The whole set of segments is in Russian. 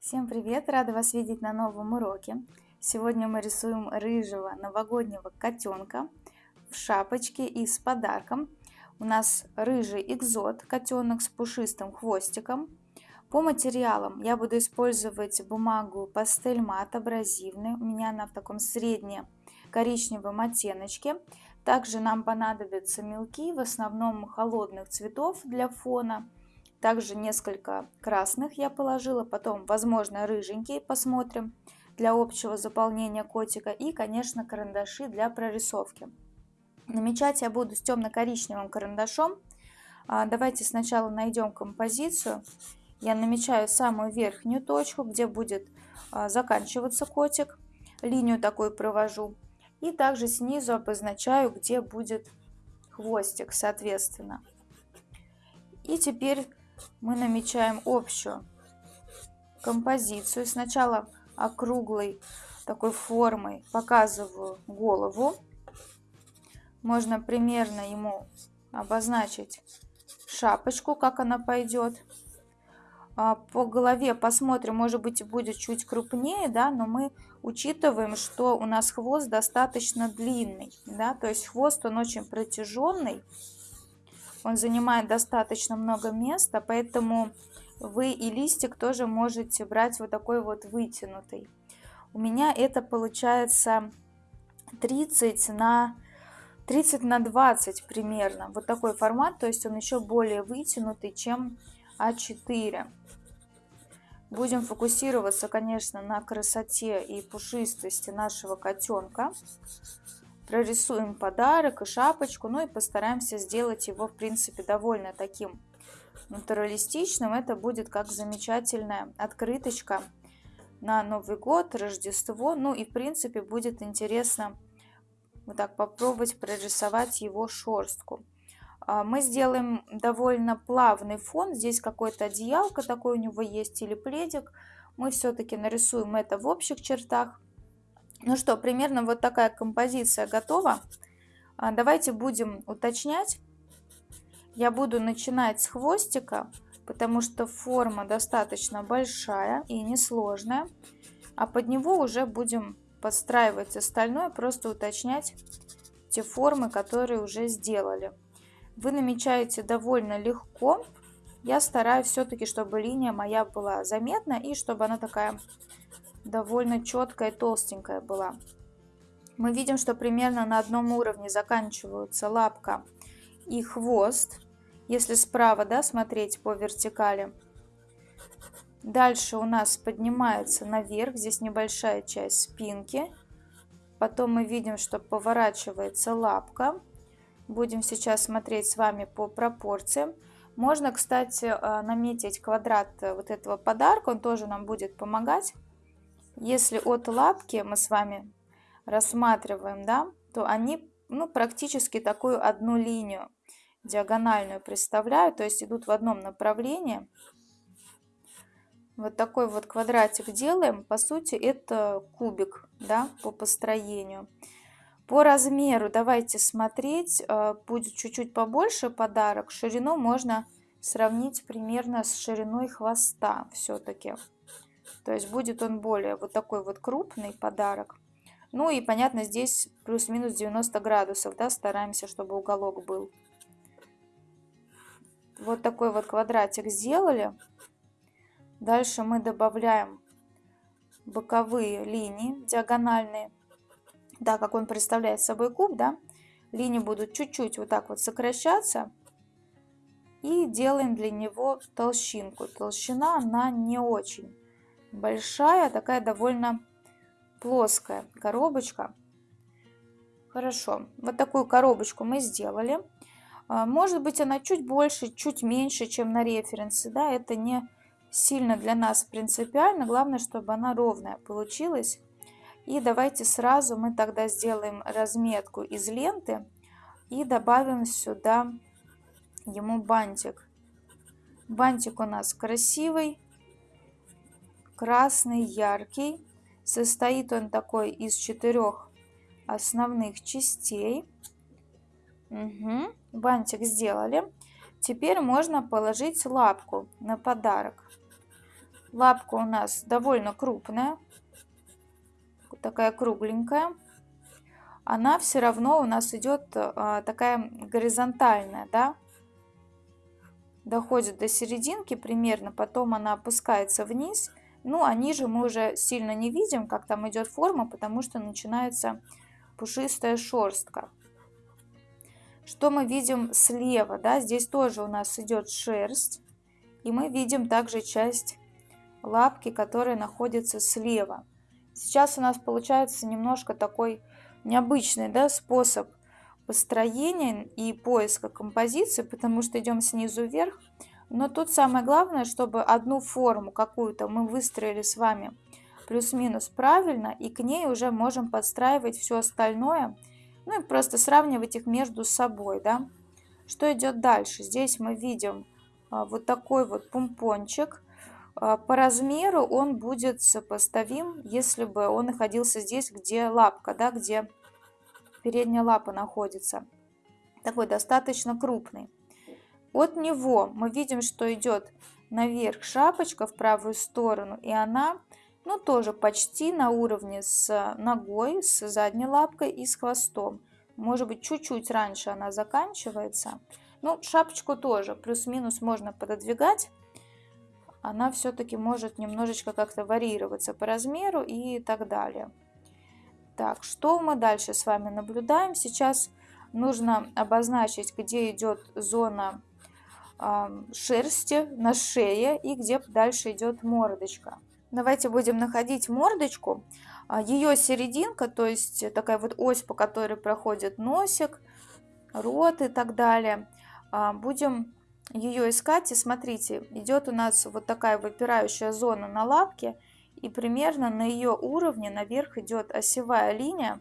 Всем привет! Рада вас видеть на новом уроке. Сегодня мы рисуем рыжего новогоднего котенка в шапочке и с подарком. У нас рыжий экзот, котенок с пушистым хвостиком. По материалам я буду использовать бумагу пастель мат абразивный. У меня она в таком средне коричневом оттеночке. Также нам понадобятся мелки, в основном холодных цветов для фона также несколько красных я положила, потом, возможно, рыженький посмотрим для общего заполнения котика. И, конечно, карандаши для прорисовки. Намечать я буду с темно-коричневым карандашом. А, давайте сначала найдем композицию. Я намечаю самую верхнюю точку, где будет а, заканчиваться котик. Линию такую провожу. И также снизу обозначаю, где будет хвостик, соответственно. И теперь мы намечаем общую композицию. Сначала округлой такой формой показываю голову. Можно примерно ему обозначить шапочку, как она пойдет. А, по голове посмотрим, может быть будет чуть крупнее, да, но мы учитываем, что у нас хвост достаточно длинный, да, то есть хвост он очень протяженный, он занимает достаточно много места, поэтому вы и листик тоже можете брать вот такой вот вытянутый. У меня это получается 30 на 30 на 20 примерно. Вот такой формат, то есть он еще более вытянутый, чем А4. Будем фокусироваться, конечно, на красоте и пушистости нашего котенка прорисуем подарок и шапочку, ну и постараемся сделать его, в принципе, довольно таким натуралистичным. Это будет как замечательная открыточка на Новый год, Рождество. Ну и, в принципе, будет интересно вот так попробовать прорисовать его шерстку. А, мы сделаем довольно плавный фон. Здесь какое-то одеялко такое у него есть или пледик. Мы все-таки нарисуем это в общих чертах. Ну что, примерно вот такая композиция готова. А, давайте будем уточнять. Я буду начинать с хвостика, потому что форма достаточно большая и несложная. А под него уже будем подстраивать остальное, просто уточнять те формы, которые уже сделали. Вы намечаете довольно легко. Я стараюсь все-таки, чтобы линия моя была заметна и чтобы она такая довольно четкая, толстенькая была. Мы видим, что примерно на одном уровне заканчиваются лапка и хвост, если справа да, смотреть по вертикали. Дальше у нас поднимается наверх, здесь небольшая часть спинки. Потом мы видим, что поворачивается лапка. Будем сейчас смотреть с вами по пропорциям. Можно, кстати, э, наметить квадрат вот этого подарка, он тоже нам будет помогать. Если от лапки мы с вами рассматриваем, да, то они ну, практически такую одну линию диагональную представляют, то есть идут в одном направлении. Вот такой вот квадратик делаем. По сути, это кубик да, по построению. По размеру давайте смотреть. Э, будет чуть-чуть побольше подарок. Ширину можно сравнить примерно с шириной хвоста все-таки. То есть будет он более вот такой вот крупный подарок. Ну и понятно, здесь плюс-минус 90 градусов, да, стараемся, чтобы уголок был. Вот такой вот квадратик сделали. Дальше мы добавляем боковые линии диагональные. Так как он представляет собой куб, да, линии будут чуть-чуть вот так вот сокращаться. И делаем для него толщинку. Толщина, она не очень большая, такая довольно плоская коробочка. Хорошо, вот такую коробочку мы сделали. А, может быть она чуть больше, чуть меньше, чем на референсе. Да, это не сильно для нас принципиально. Главное, чтобы она ровная получилась. И давайте сразу мы тогда сделаем разметку из ленты и добавим сюда ему бантик. Бантик у нас красивый, красный, яркий. Состоит он такой из четырех основных частей. Угу. Бантик сделали. Теперь можно положить лапку на подарок. Лапка у нас довольно крупная, такая кругленькая. Она все равно у нас идет а, такая горизонтальная, да, доходит до серединки примерно, потом она опускается вниз. Ну, а ниже мы уже сильно не видим, как там идет форма, потому что начинается пушистая шерстка. Что мы видим слева, да, здесь тоже у нас идет шерсть, и мы видим также часть лапки, которая находится слева. Сейчас у нас получается немножко такой необычный да, способ построения и поиска композиции, потому что идем снизу вверх. Но тут самое главное, чтобы одну форму какую-то мы выстроили с вами плюс-минус правильно, и к ней уже можем подстраивать все остальное, ну и просто сравнивать их между собой, да. Что идет дальше? Здесь мы видим а, вот такой вот помпончик. А, по размеру он будет сопоставим, если бы он находился здесь, где лапка, да, где передняя лапа находится. Такой достаточно крупный. От него мы видим, что идет наверх шапочка в правую сторону, и она, ну, тоже почти на уровне с ногой, с задней лапкой и с хвостом. Может быть, чуть-чуть раньше она заканчивается. Ну, шапочку тоже плюс-минус можно пододвигать. Она все-таки может немножечко как-то варьироваться по размеру и так далее. Так, что мы дальше с вами наблюдаем? Сейчас нужно обозначить, где идет зона шерсти на шее и где дальше идет мордочка. Давайте будем находить мордочку. А, Ее серединка, то есть такая вот ось, по которой проходит носик, рот и так далее. А, будем ее искать и смотрите, идет у нас вот такая выпирающая зона на лапке и примерно на ее уровне наверх идет осевая линия,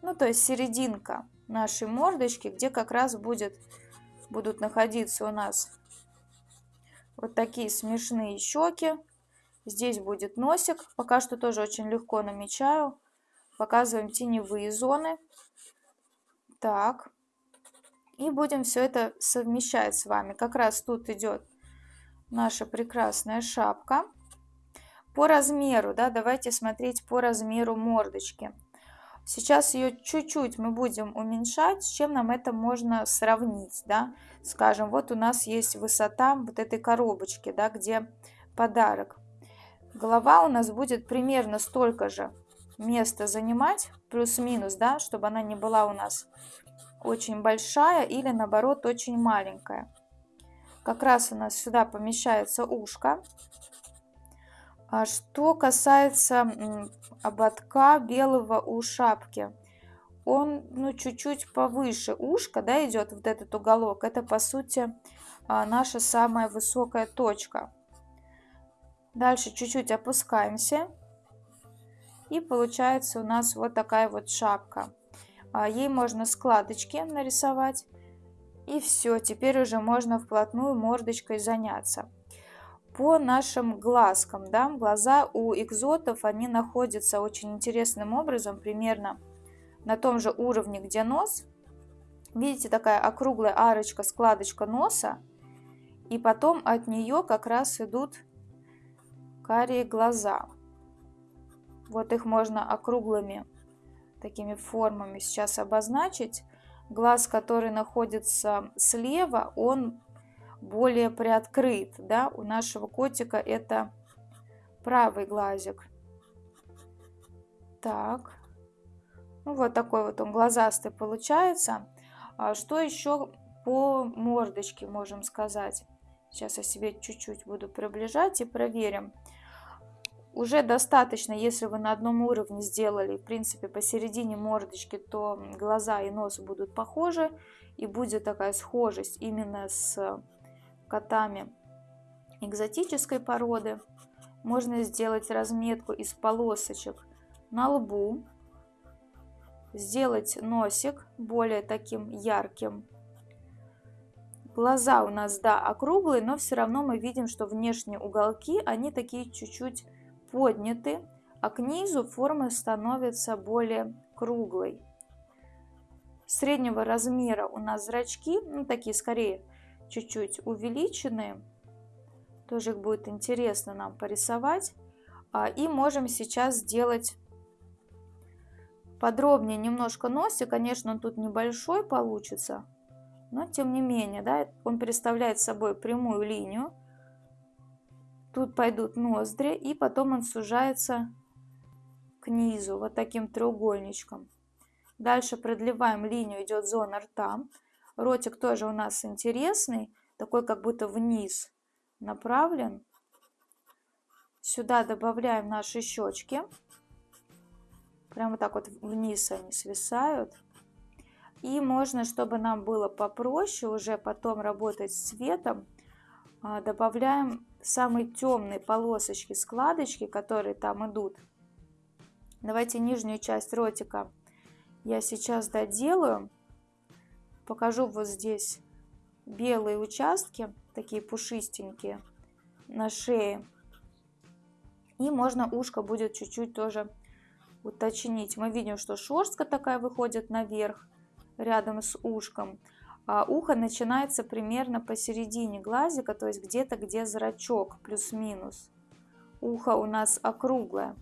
ну то есть серединка нашей мордочки, где как раз будет, будут находиться у нас вот такие смешные щеки. Здесь будет носик, пока что тоже очень легко намечаю. Показываем теневые зоны. Так. И будем все это совмещать с вами. Как раз тут идет наша прекрасная шапка. По размеру, да, давайте смотреть по размеру мордочки. Сейчас ее чуть-чуть мы будем уменьшать, с чем нам это можно сравнить, да. Скажем, вот у нас есть высота вот этой коробочки, да, где подарок. Голова у нас будет примерно столько же места занимать, плюс-минус, да, чтобы она не была у нас очень большая или наоборот очень маленькая. Как раз у нас сюда помещается ушко. А что касается ободка белого у шапки, он ну чуть-чуть повыше ушка, да, идет вот этот уголок. Это по сути а, наша самая высокая точка. Дальше чуть-чуть опускаемся. И получается у нас вот такая вот шапка. А, ей можно складочки нарисовать. И все, теперь уже можно вплотную мордочкой заняться по нашим глазкам. Да, глаза у экзотов, они находятся очень интересным образом, примерно на том же уровне, где нос. Видите, такая округлая арочка, складочка носа. И потом от нее как раз идут карие глаза. Вот их можно округлыми такими формами сейчас обозначить. Глаз, который находится слева, он более приоткрыт. Да? У нашего котика это правый глазик. Так. Ну, вот такой вот он глазастый получается. А что еще по мордочке можем сказать? Сейчас я себе чуть-чуть буду приближать и проверим. Уже достаточно, если вы на одном уровне сделали, в принципе, посередине мордочки, то глаза и нос будут похожи. И будет такая схожесть именно с котами экзотической породы. Можно сделать разметку из полосочек на лбу, сделать носик более таким ярким. Глаза у нас, да, округлые, но все равно мы видим, что внешние уголки, они такие чуть-чуть подняты, а к низу форма становится более круглой. Среднего размера у нас зрачки, ну такие скорее чуть-чуть увеличенные. Тоже их будет интересно нам порисовать. А, и можем сейчас сделать подробнее немножко носик. Конечно, он тут небольшой получится, но тем не менее, да, он представляет собой прямую линию. Тут пойдут ноздри, и потом он сужается к низу, вот таким треугольничком. Дальше продлеваем линию, идет зона рта. Ротик тоже у нас интересный, такой как будто вниз направлен. Сюда добавляем наши щечки. Прямо так вот вниз они свисают. И можно, чтобы нам было попроще уже потом работать с цветом, а, добавляем самые темные полосочки, складочки, которые там идут. Давайте нижнюю часть ротика я сейчас доделаю. Покажу вот здесь белые участки, такие пушистенькие на шее. И можно ушко будет чуть-чуть тоже уточнить. Мы видим, что шерстка такая выходит наверх, рядом с ушком. А ухо начинается примерно посередине глазика, то есть где-то, где зрачок, плюс-минус. Ухо у нас округлое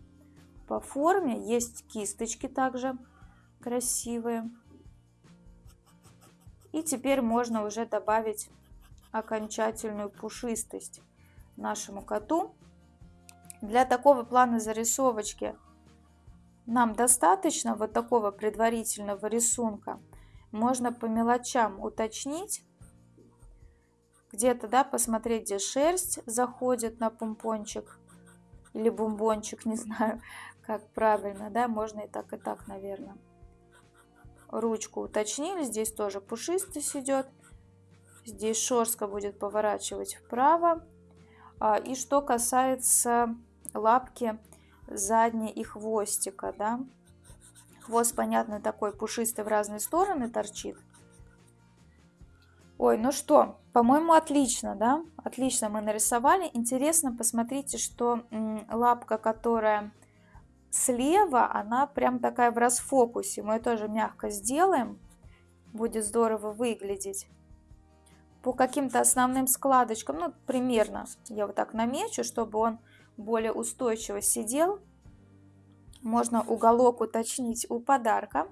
по форме. Есть кисточки также красивые. И теперь можно уже добавить окончательную пушистость нашему коту. Для такого плана зарисовочки нам достаточно вот такого предварительного рисунка. Можно по мелочам уточнить, где-то, да, посмотреть, где шерсть заходит на помпончик или бомбончик, не знаю, как правильно, да, можно и так, и так, наверное. Ручку уточнили, здесь тоже пушистость идет, здесь шерстка будет поворачивать вправо. А, и что касается лапки задней и хвостика, да. Хвост, понятно, такой пушистый в разные стороны торчит. Ой, ну что, по-моему, отлично, да? Отлично мы нарисовали. Интересно, посмотрите, что лапка, которая слева, она прям такая в расфокусе. Мы ее тоже мягко сделаем. Будет здорово выглядеть. По каким-то основным складочкам, ну, примерно я вот так намечу, чтобы он более устойчиво сидел. Можно уголок уточнить у подарка.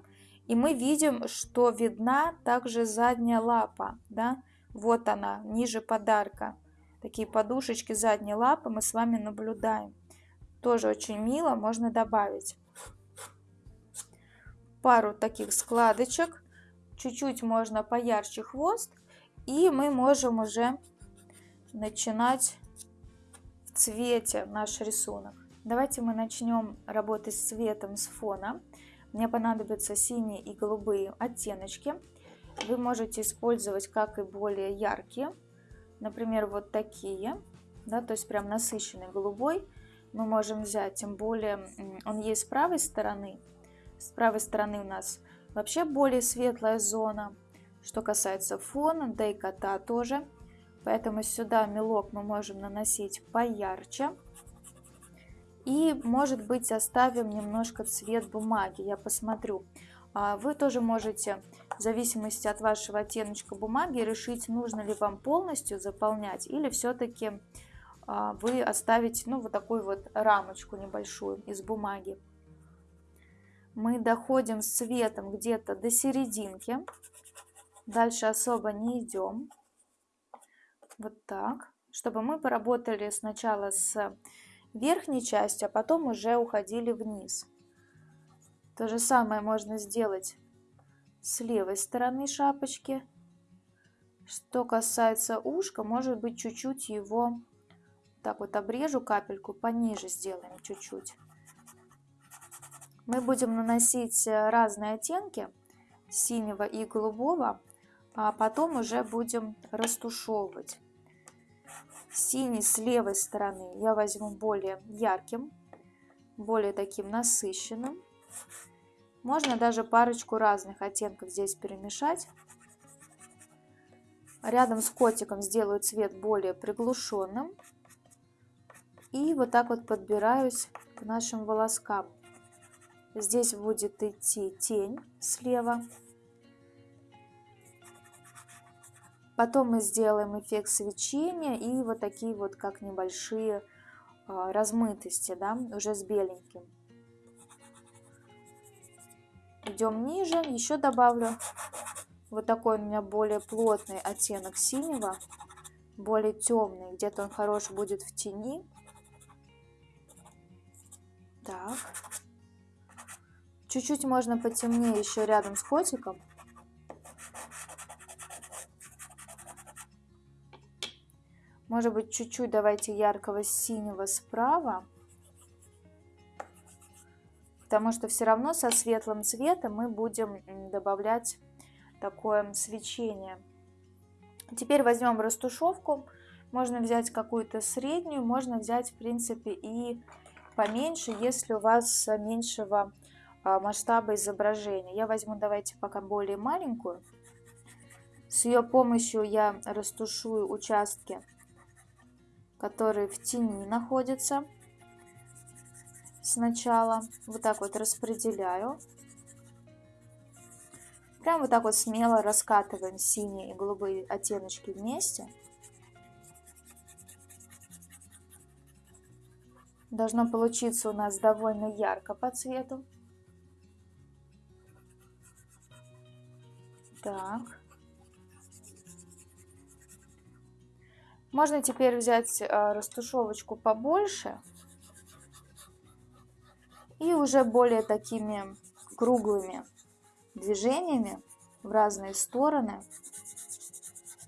И мы видим, что видна также задняя лапа. Да? Вот она, ниже подарка. Такие подушечки задней лапы мы с вами наблюдаем. Тоже очень мило, можно добавить. Пару таких складочек. Чуть-чуть можно поярче хвост. И мы можем уже начинать в цвете наш рисунок. Давайте мы начнем работать с цветом с фона. Мне понадобятся синие и голубые оттеночки. Вы можете использовать как и более яркие, например, вот такие, да, то есть прям насыщенный голубой. Мы можем взять, тем более он есть с правой стороны. С правой стороны у нас вообще более светлая зона. Что касается фона, да и кота тоже. Поэтому сюда мелок мы можем наносить поярче. И, может быть, оставим немножко цвет бумаги. Я посмотрю. А, вы тоже можете, в зависимости от вашего оттеночка бумаги, решить, нужно ли вам полностью заполнять или все-таки вы оставите ну, вот такую вот рамочку небольшую из бумаги. Мы доходим с цветом где-то до серединки. Дальше особо не идем. Вот так. Чтобы мы поработали сначала с верхней частью, а потом уже уходили вниз. То же самое можно сделать с левой стороны шапочки. Что касается ушка, может быть чуть-чуть его так вот обрежу капельку, пониже сделаем чуть-чуть. Мы будем наносить разные оттенки синего и голубого, а потом уже будем растушевывать. Синий с левой стороны я возьму более ярким, более таким насыщенным. Можно даже парочку разных оттенков здесь перемешать. Рядом с котиком сделаю цвет более приглушенным. И вот так вот подбираюсь к нашим волоскам. Здесь будет идти тень слева. Потом мы сделаем эффект свечения и вот такие вот как небольшие а, размытости, да, уже с беленьким. Идем ниже, еще добавлю вот такой у меня более плотный оттенок синего, более темный, где-то он хорош будет в тени. Так. Чуть-чуть можно потемнее еще рядом с котиком. Может быть, чуть-чуть давайте яркого синего справа. Потому что все равно со светлым цветом мы будем добавлять такое свечение. Теперь возьмем растушевку. Можно взять какую-то среднюю, можно взять, в принципе, и поменьше, если у вас меньшего а, масштаба изображения. Я возьму, давайте пока более маленькую. С ее помощью я растушую участки которые в тени находятся. Сначала вот так вот распределяю. Прям вот так вот смело раскатываем синие и голубые оттеночки вместе. Должно получиться у нас довольно ярко по цвету. Так. Можно теперь взять э, растушевочку побольше и уже более такими круглыми движениями в разные стороны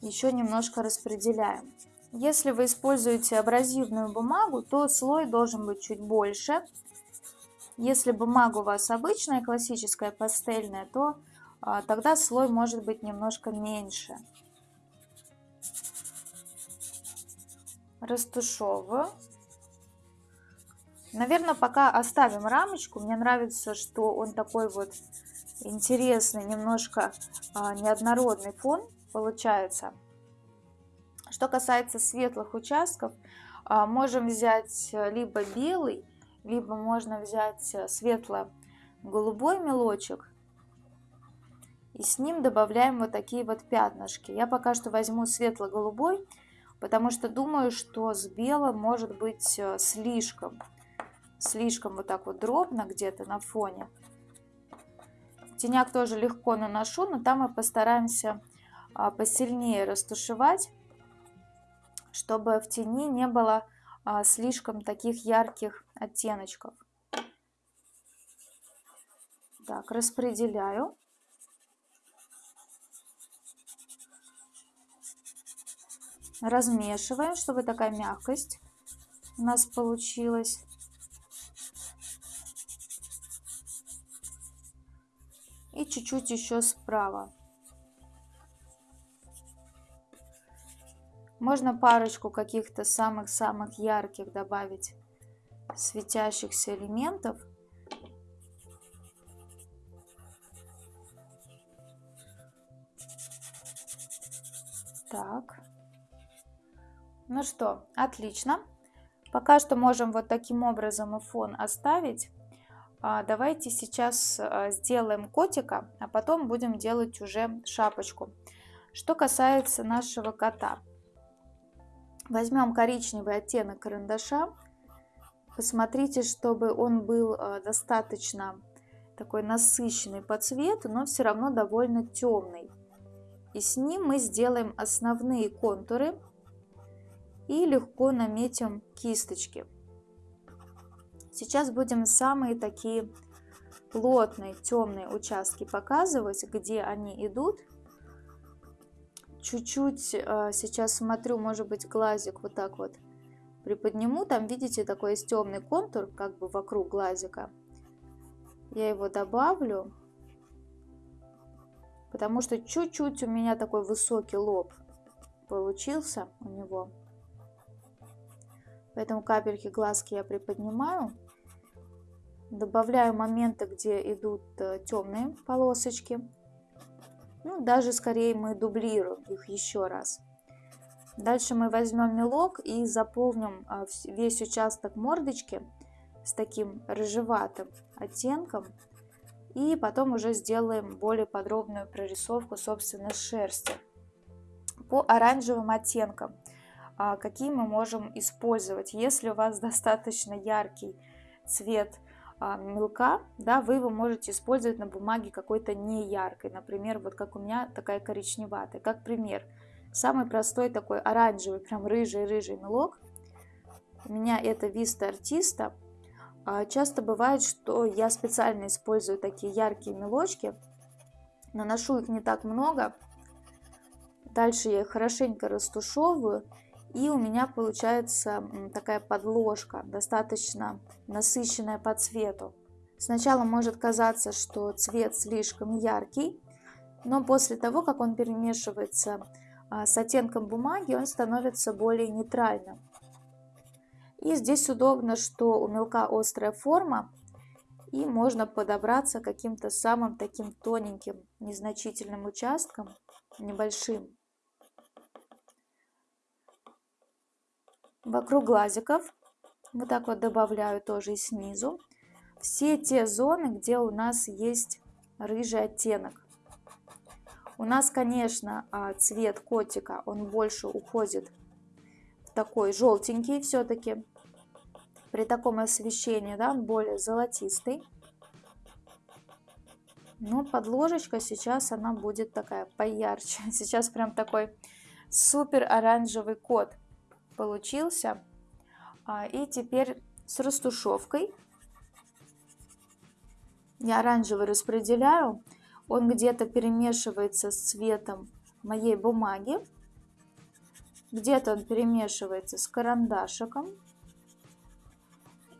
еще немножко распределяем. Если вы используете абразивную бумагу, то слой должен быть чуть больше. Если бумага у вас обычная, классическая, пастельная, то а, тогда слой может быть немножко меньше. растушевываю. Наверное, пока оставим рамочку. Мне нравится, что он такой вот интересный, немножко а, неоднородный фон получается. Что касается светлых участков, а, можем взять либо белый, либо можно взять светло-голубой мелочек. И с ним добавляем вот такие вот пятнышки. Я пока что возьму светло-голубой, потому что думаю, что с белым может быть э, слишком, слишком вот так вот дробно где-то на фоне. Теняк тоже легко наношу, но там мы постараемся а, посильнее растушевать, чтобы в тени не было а, слишком таких ярких оттеночков. Так, распределяю. размешиваем, чтобы такая мягкость у нас получилась. И чуть-чуть еще справа. Можно парочку каких-то самых-самых ярких добавить светящихся элементов. Так. Ну что, отлично. Пока что можем вот таким образом и фон оставить. А, давайте сейчас а, сделаем котика, а потом будем делать уже шапочку. Что касается нашего кота. Возьмем коричневый оттенок карандаша. Посмотрите, чтобы он был а, достаточно такой насыщенный по цвету, но все равно довольно темный. И с ним мы сделаем основные контуры и легко наметим кисточки. Сейчас будем самые такие плотные темные участки показывать, где они идут. Чуть-чуть э, сейчас смотрю, может быть глазик вот так вот приподниму. Там видите такой есть темный контур как бы вокруг глазика. Я его добавлю, потому что чуть-чуть у меня такой высокий лоб получился у него. Поэтому капельки глазки я приподнимаю. Добавляю моменты, где идут э, темные полосочки. Ну, даже скорее мы дублируем их еще раз. Дальше мы возьмем мелок и заполним э, весь участок мордочки с таким рыжеватым оттенком. И потом уже сделаем более подробную прорисовку, собственно, шерсти. По оранжевым оттенкам, а, какие мы можем использовать. Если у вас достаточно яркий цвет а, мелка, да, вы его можете использовать на бумаге какой-то не яркой. Например, вот как у меня такая коричневатая. Как пример, самый простой такой оранжевый, прям рыжий-рыжий мелок. У меня это Vista Artista. А, часто бывает, что я специально использую такие яркие мелочки, наношу их не так много, дальше я их хорошенько растушевываю, и у меня получается такая подложка, достаточно насыщенная по цвету. Сначала может казаться, что цвет слишком яркий, но после того, как он перемешивается а, с оттенком бумаги, он становится более нейтральным. И здесь удобно, что у мелка острая форма, и можно подобраться каким-то самым таким тоненьким, незначительным участком, небольшим. Вокруг глазиков вот так вот добавляю тоже и снизу. Все те зоны, где у нас есть рыжий оттенок. У нас, конечно, а, цвет котика, он больше уходит в такой желтенький все-таки при таком освещении, да, он более золотистый. Но подложечка сейчас она будет такая поярче. Сейчас прям такой супер оранжевый кот получился. А, и теперь с растушевкой я оранжевый распределяю. Он где-то перемешивается с цветом моей бумаги. Где-то он перемешивается с карандашиком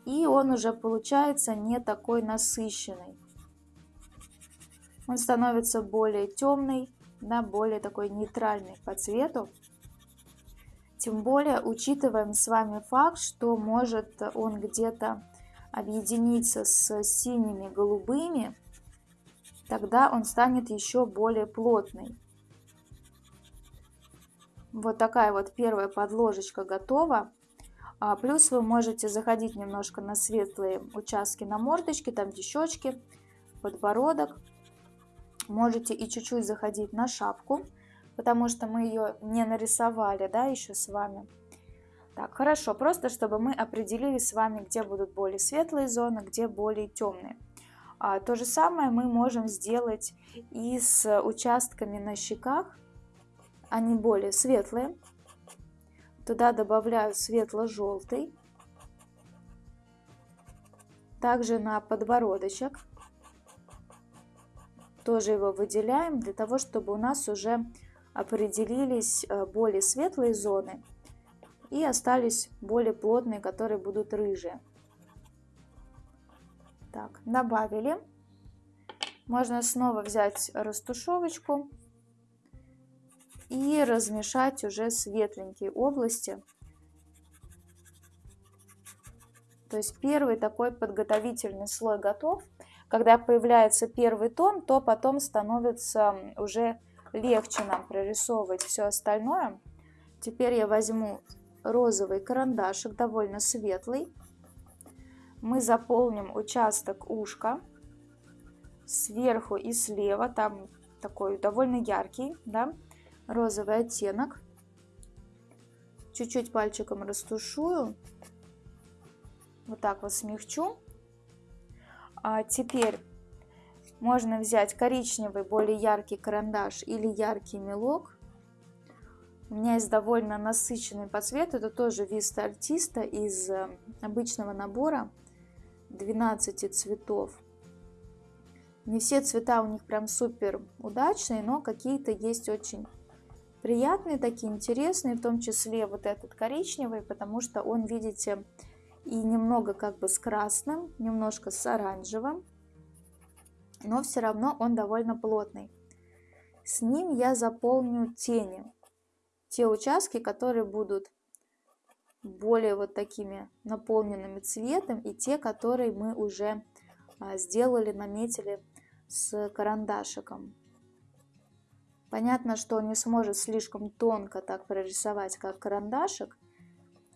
и он уже получается не такой насыщенный. Он становится более темный, да, более такой нейтральный по цвету. Тем более учитываем с вами факт, что может он где-то объединиться с синими голубыми, тогда он станет еще более плотный. Вот такая вот первая подложечка готова. А плюс вы можете заходить немножко на светлые участки на мордочке, там где щечки, подбородок. Можете и чуть-чуть заходить на шапку, потому что мы ее не нарисовали, да, еще с вами. Так, хорошо, просто чтобы мы определили с вами, где будут более светлые зоны, где более темные. А, то же самое мы можем сделать и с участками на щеках, они более светлые, Туда добавляю светло-желтый. Также на подбородочек. Тоже его выделяем для того, чтобы у нас уже определились э, более светлые зоны и остались более плотные, которые будут рыжие. Так, добавили. Можно снова взять растушевочку и размешать уже светленькие области. То есть первый такой подготовительный слой готов. Когда появляется первый тон, то потом становится уже легче нам прорисовывать все остальное. Теперь я возьму розовый карандашик, довольно светлый. Мы заполним участок ушка сверху и слева, там такой довольно яркий, да, розовый оттенок. Чуть-чуть пальчиком растушую. Вот так вот смягчу. А теперь можно взять коричневый, более яркий карандаш или яркий мелок. У меня есть довольно насыщенный по цвету. Это тоже Vista Artista из э, обычного набора 12 цветов. Не все цвета у них прям супер удачные, но какие-то есть очень приятные, такие интересные, в том числе вот этот коричневый, потому что он, видите, и немного как бы с красным, немножко с оранжевым, но все равно он довольно плотный. С ним я заполню тени, те участки, которые будут более вот такими наполненными цветом, и те, которые мы уже а, сделали, наметили с карандашиком. Понятно, что он не сможет слишком тонко так прорисовать, как карандашик,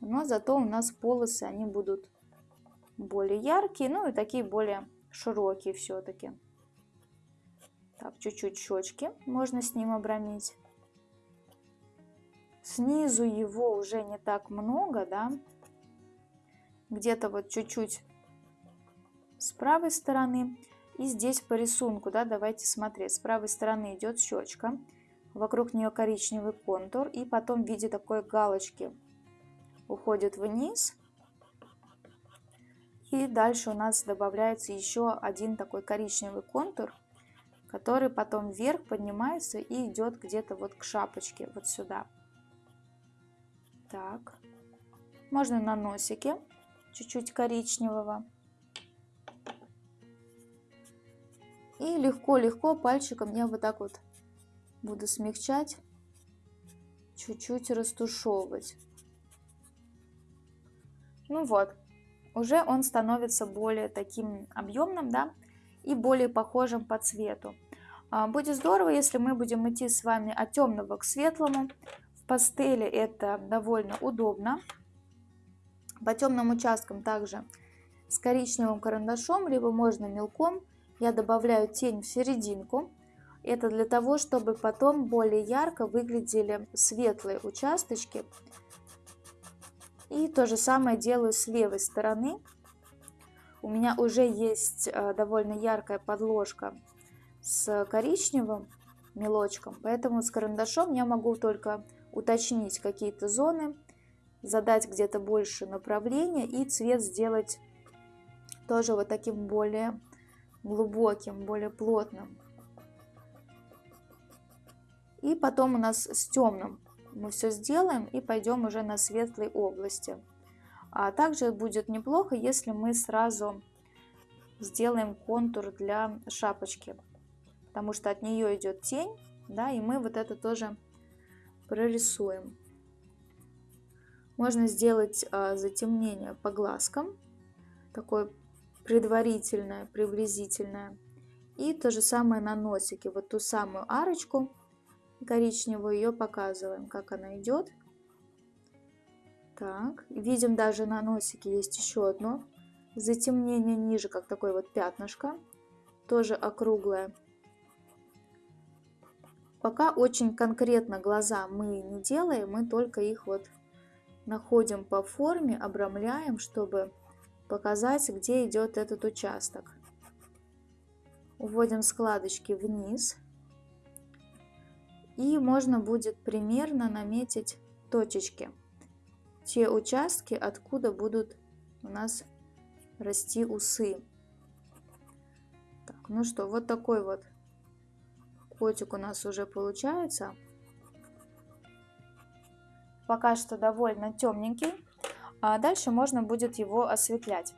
но зато у нас полосы, они будут более яркие, ну и такие более широкие все-таки. Так, чуть-чуть щечки можно с ним обрамить. снизу его уже не так много, да, где-то вот чуть-чуть с правой стороны. И здесь по рисунку, да, давайте смотреть. С правой стороны идет щечка, вокруг нее коричневый контур, и потом в виде такой галочки уходит вниз. И дальше у нас добавляется еще один такой коричневый контур, который потом вверх поднимается и идет где-то вот к шапочке, вот сюда. Так, можно на носике чуть-чуть коричневого. И легко-легко пальчиком я вот так вот буду смягчать, чуть-чуть растушевывать. Ну вот, уже он становится более таким объемным, да, и более похожим по цвету. А, будет здорово, если мы будем идти с вами от темного к светлому. В пастели это довольно удобно. По темным участкам также с коричневым карандашом, либо можно мелком я добавляю тень в серединку. Это для того, чтобы потом более ярко выглядели светлые участочки. И то же самое делаю с левой стороны. У меня уже есть э, довольно яркая подложка с коричневым мелочком, поэтому с карандашом я могу только уточнить какие-то зоны, задать где-то больше направления и цвет сделать тоже вот таким более глубоким, более плотным. И потом у нас с темным мы все сделаем и пойдем уже на светлой области. А также будет неплохо, если мы сразу сделаем контур для шапочки, потому что от нее идет тень, да, и мы вот это тоже прорисуем. Можно сделать а, затемнение по глазкам, такое предварительное, приблизительное. И то же самое на носике. Вот ту самую арочку коричневую ее показываем, как она идет. Так, видим даже на носике есть еще одно затемнение ниже, как такое вот пятнышко, тоже округлое. Пока очень конкретно глаза мы не делаем, мы только их вот находим по форме, обрамляем, чтобы показать, где идет этот участок. Уводим складочки вниз. И можно будет примерно наметить точечки. Те участки, откуда будут у нас расти усы. Так, ну что, вот такой вот котик у нас уже получается. Пока что довольно темненький. А дальше можно будет его осветлять.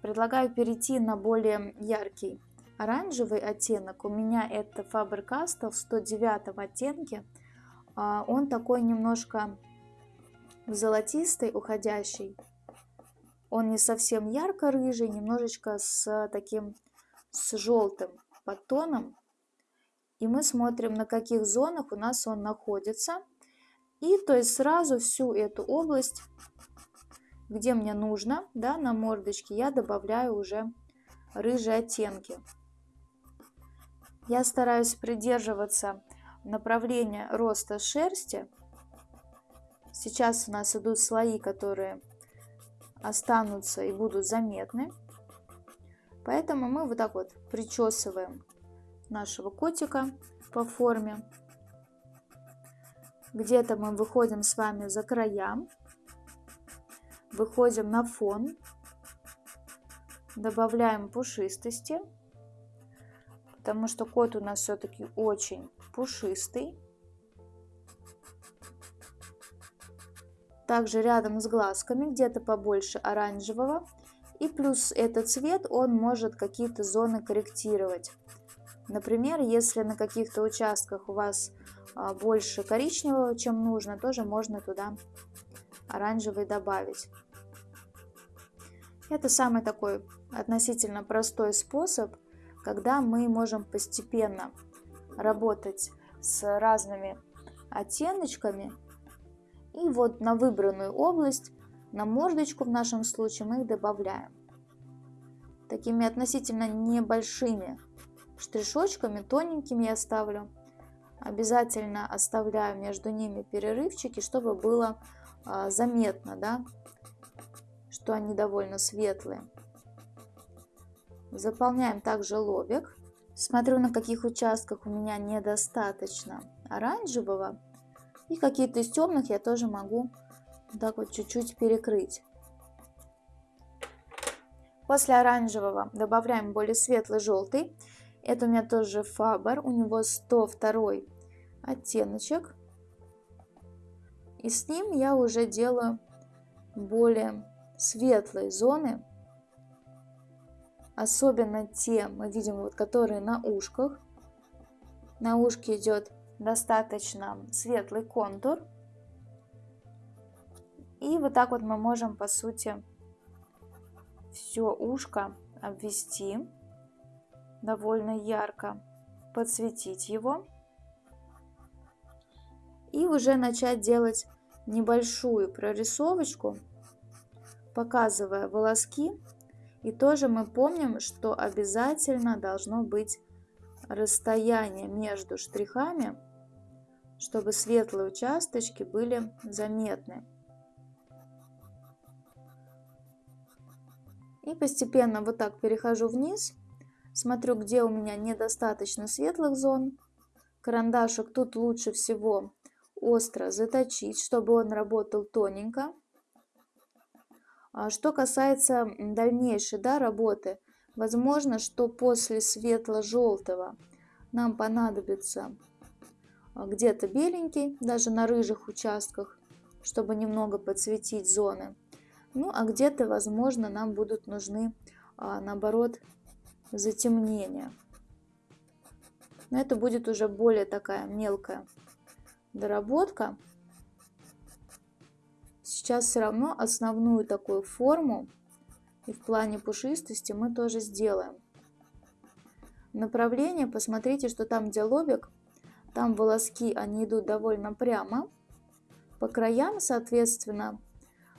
Предлагаю перейти на более яркий оранжевый оттенок. У меня это Faber-Castell в 109 оттенке. А, он такой немножко золотистый, уходящий. Он не совсем ярко-рыжий, немножечко с таким с желтым подтоном. И мы смотрим, на каких зонах у нас он находится. И то есть сразу всю эту область где мне нужно, да, на мордочке, я добавляю уже рыжие оттенки. Я стараюсь придерживаться направления роста шерсти. Сейчас у нас идут слои, которые останутся и будут заметны. Поэтому мы вот так вот причесываем нашего котика по форме. Где-то мы выходим с вами за края Выходим на фон, добавляем пушистости, потому что кот у нас все-таки очень пушистый. Также рядом с глазками где-то побольше оранжевого. И плюс этот цвет, он может какие-то зоны корректировать. Например, если на каких-то участках у вас а, больше коричневого, чем нужно, тоже можно туда оранжевый добавить. Это самый такой относительно простой способ, когда мы можем постепенно работать с разными оттеночками. И вот на выбранную область, на мордочку в нашем случае мы их добавляем. Такими относительно небольшими штришочками, тоненькими я ставлю. Обязательно оставляю между ними перерывчики, чтобы было а, заметно, да, что они довольно светлые. Заполняем также лобик. Смотрю, на каких участках у меня недостаточно оранжевого. И какие-то из темных я тоже могу так вот чуть-чуть перекрыть. После оранжевого добавляем более светлый желтый. Это у меня тоже Фабер, у него 102 оттеночек. И с ним я уже делаю более светлые зоны. Особенно те, мы видим, вот, которые на ушках. На ушке идет достаточно светлый контур. И вот так вот мы можем, по сути, все ушко обвести довольно ярко, подсветить его. И уже начать делать небольшую прорисовочку, показывая волоски. И тоже мы помним, что обязательно должно быть расстояние между штрихами, чтобы светлые участочки были заметны. И постепенно вот так перехожу вниз, смотрю, где у меня недостаточно светлых зон. Карандашик тут лучше всего остро заточить, чтобы он работал тоненько. А что касается дальнейшей да, работы, возможно, что после светло-желтого нам понадобится где-то беленький, даже на рыжих участках, чтобы немного подсветить зоны. Ну, а где-то, возможно, нам будут нужны, а, наоборот, затемнения. Но это будет уже более такая мелкая доработка. Сейчас все равно основную такую форму и в плане пушистости мы тоже сделаем. Направление, посмотрите, что там, где лобик, там волоски, они идут довольно прямо. По краям, соответственно,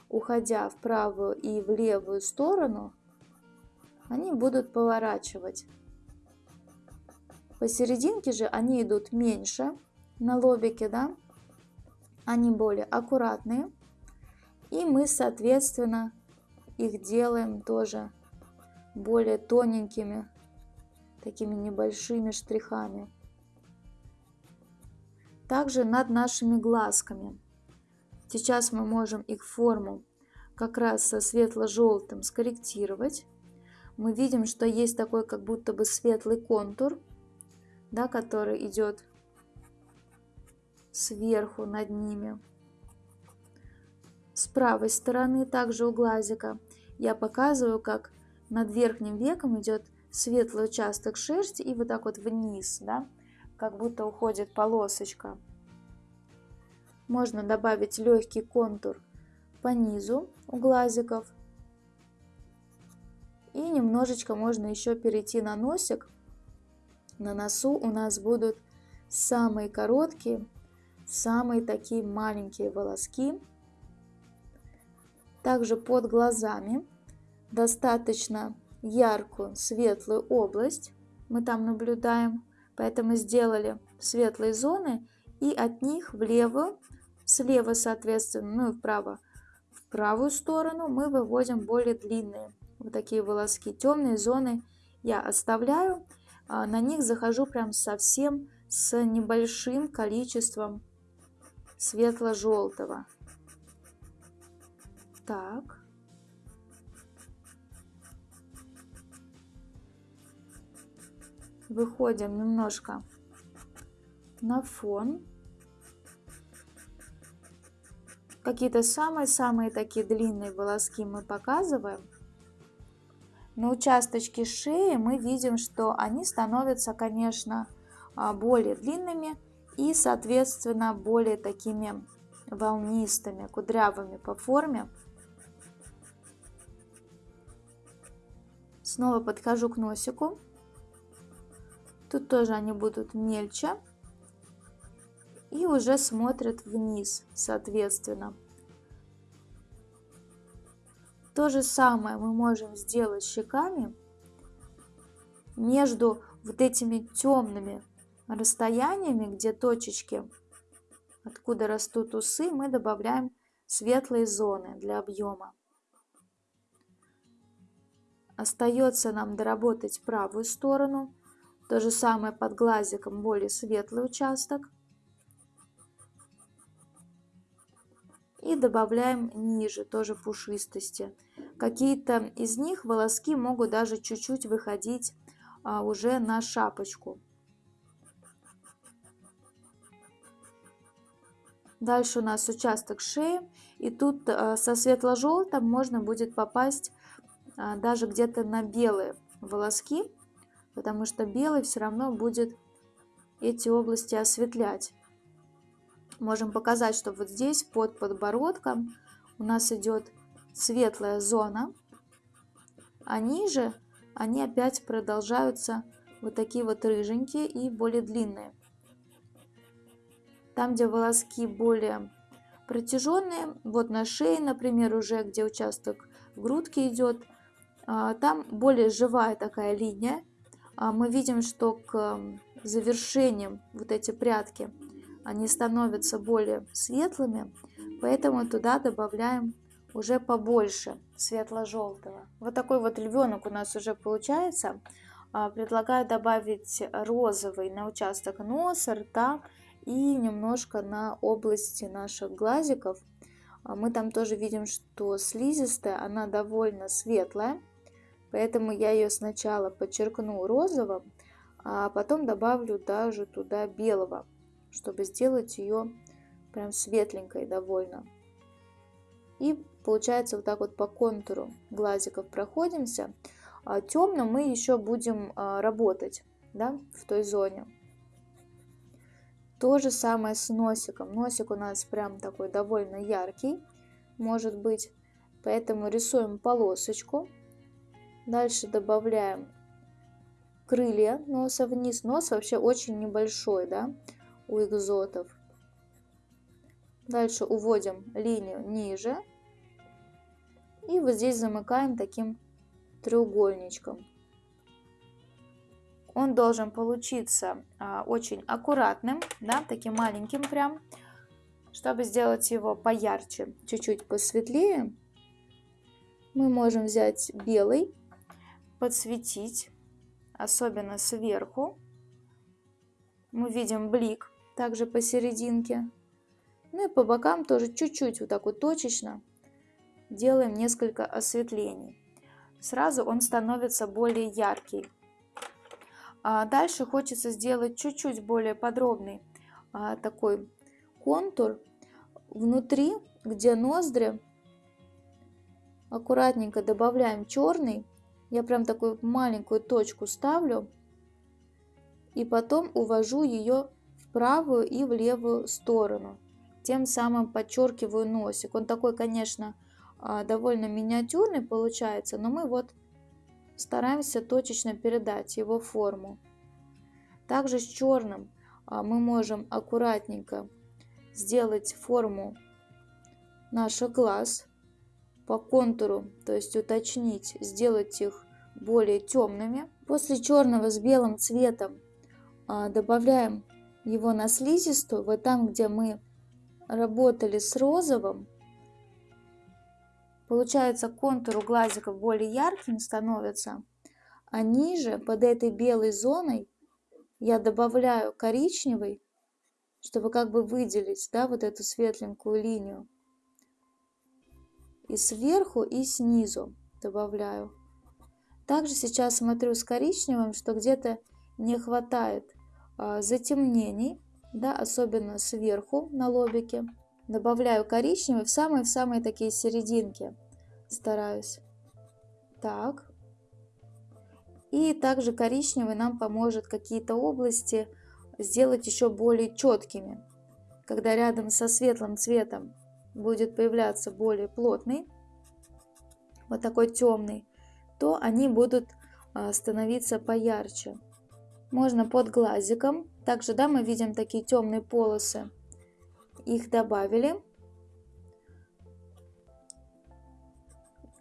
уходя в правую и в левую сторону, они будут поворачивать. Посерединке же они идут меньше на лобике, да, они более аккуратные. И мы, соответственно, их делаем тоже более тоненькими, такими небольшими штрихами. Также над нашими глазками. Сейчас мы можем их форму как раз со светло-желтым скорректировать. Мы видим, что есть такой как будто бы светлый контур, да, который идет сверху над ними. С правой стороны также у глазика я показываю, как над верхним веком идет светлый участок шерсти и вот так вот вниз, да, как будто уходит полосочка. Можно добавить легкий контур по низу у глазиков. И немножечко можно еще перейти на носик. На носу у нас будут самые короткие, самые такие маленькие волоски. Также под глазами достаточно яркую светлую область мы там наблюдаем. Поэтому сделали светлые зоны и от них в левую Слева, соответственно, ну и вправо. В правую сторону мы выводим более длинные вот такие волоски. Темные зоны я оставляю. А на них захожу прям совсем с небольшим количеством светло-желтого. Так. Выходим немножко на фон. Какие-то самые-самые такие длинные волоски мы показываем. На участочке шеи мы видим, что они становятся, конечно, а, более длинными и, соответственно, более такими волнистыми, кудрявыми по форме. Снова подхожу к носику. Тут тоже они будут мельче и уже смотрят вниз, соответственно. То же самое мы можем сделать щеками между вот этими темными расстояниями, где точечки, откуда растут усы, мы добавляем светлые зоны для объема. Остается нам доработать правую сторону. То же самое под глазиком, более светлый участок. И добавляем ниже, тоже пушистости. Какие-то из них волоски могут даже чуть-чуть выходить а, уже на шапочку. Дальше у нас участок шеи. И тут а, со светло-желтым можно будет попасть а, даже где-то на белые волоски, потому что белый все равно будет эти области осветлять. Можем показать, что вот здесь под подбородком у нас идет светлая зона, а ниже они опять продолжаются вот такие вот рыженькие и более длинные. Там, где волоски более протяженные, вот на шее, например, уже где участок грудки идет, а, там более живая такая линия. А, мы видим, что к завершениям вот эти прятки, они становятся более светлыми, поэтому туда добавляем уже побольше светло-желтого. Вот такой вот львенок у нас уже получается. А, предлагаю добавить розовый на участок носа, рта и немножко на области наших глазиков. Мы там тоже видим, что слизистая, она довольно светлая. Поэтому я ее сначала подчеркну розовым, а потом добавлю даже туда белого, чтобы сделать ее прям светленькой довольно. И получается вот так вот по контуру глазиков проходимся. А темным мы еще будем а, работать да, в той зоне. То же самое с носиком. Носик у нас прям такой довольно яркий, может быть. Поэтому рисуем полосочку Дальше добавляем крылья носа вниз. Нос вообще очень небольшой, да, у экзотов. Дальше уводим линию ниже. И вот здесь замыкаем таким треугольничком. Он должен получиться а, очень аккуратным, да, таким маленьким прям. Чтобы сделать его поярче, чуть-чуть посветлее, мы можем взять белый подсветить, особенно сверху. Мы видим блик также посерединке. Ну и по бокам тоже чуть-чуть вот так вот точечно делаем несколько осветлений. Сразу он становится более яркий. А дальше хочется сделать чуть-чуть более подробный а, такой контур внутри, где ноздри. Аккуратненько добавляем черный я прям такую маленькую точку ставлю и потом увожу ее в правую и в левую сторону. Тем самым подчеркиваю носик. Он такой, конечно, а, довольно миниатюрный получается, но мы вот стараемся точечно передать его форму. Также с черным а, мы можем аккуратненько сделать форму наших глаз по контуру, то есть уточнить, сделать их более темными. После черного с белым цветом а, добавляем его на слизистую, вот там, где мы работали с розовым, получается контур у глазиков более ярким становится, а ниже под этой белой зоной я добавляю коричневый, чтобы как бы выделить да, вот эту светленькую линию. И сверху, и снизу добавляю. Также сейчас смотрю с коричневым, что где-то не хватает а, затемнений, да, особенно сверху на лобике. Добавляю коричневый в самые-самые такие серединки. Стараюсь. Так. И также коричневый нам поможет какие-то области сделать еще более четкими. Когда рядом со светлым цветом будет появляться более плотный, вот такой темный, то они будут а, становиться поярче. Можно под глазиком. Также, да, мы видим такие темные полосы. Их добавили.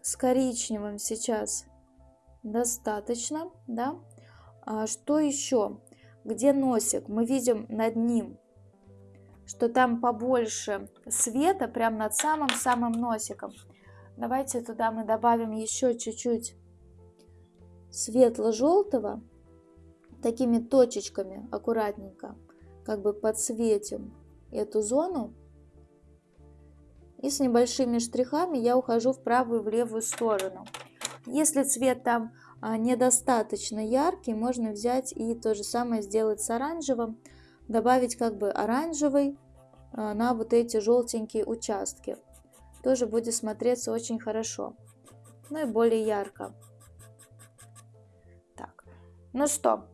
С коричневым сейчас достаточно, да. А что еще? где носик, мы видим над ним, что там побольше света, прям над самым-самым носиком. Давайте туда мы добавим еще чуть-чуть светло-желтого, такими точечками аккуратненько, как бы подсветим эту зону. И с небольшими штрихами я ухожу в правую и в левую сторону. Если цвет там а, недостаточно яркий, можно взять и то же самое сделать с оранжевым, добавить как бы оранжевый а, на вот эти желтенькие участки. Тоже будет смотреться очень хорошо, ну и более ярко. Так, ну что,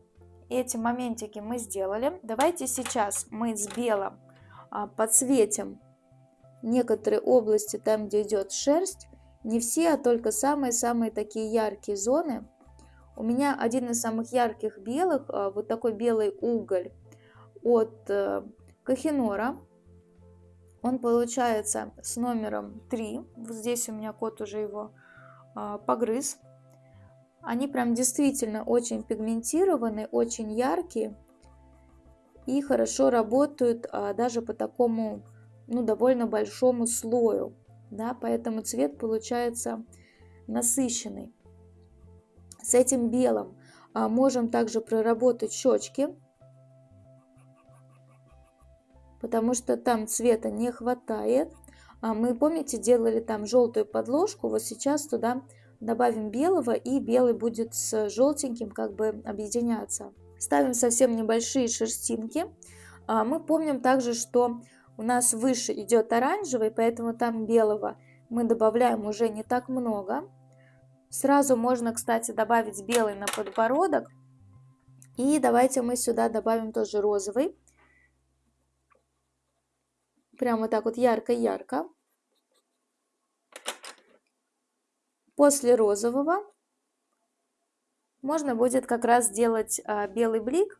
эти моментики мы сделали. Давайте сейчас мы с белым а, подсветим некоторые области, там, где идет шерсть, не все, а только самые-самые такие яркие зоны. У меня один из самых ярких белых, а, вот такой белый уголь от э, Кахинора. Он получается с номером 3. Вот здесь у меня кот уже его а, погрыз. Они прям действительно очень пигментированные, очень яркие и хорошо работают а, даже по такому ну, довольно большому слою, да, поэтому цвет получается насыщенный. С этим белым а, можем также проработать щечки, потому что там цвета не хватает. А мы, помните, делали там желтую подложку, вот сейчас туда добавим белого, и белый будет с желтеньким как бы объединяться. Ставим совсем небольшие шерстинки. А, мы помним также, что у нас выше идет оранжевый, поэтому там белого мы добавляем уже не так много. Сразу можно, кстати, добавить белый на подбородок. И давайте мы сюда добавим тоже розовый. Прямо так вот ярко-ярко. После розового можно будет как раз сделать а, белый блик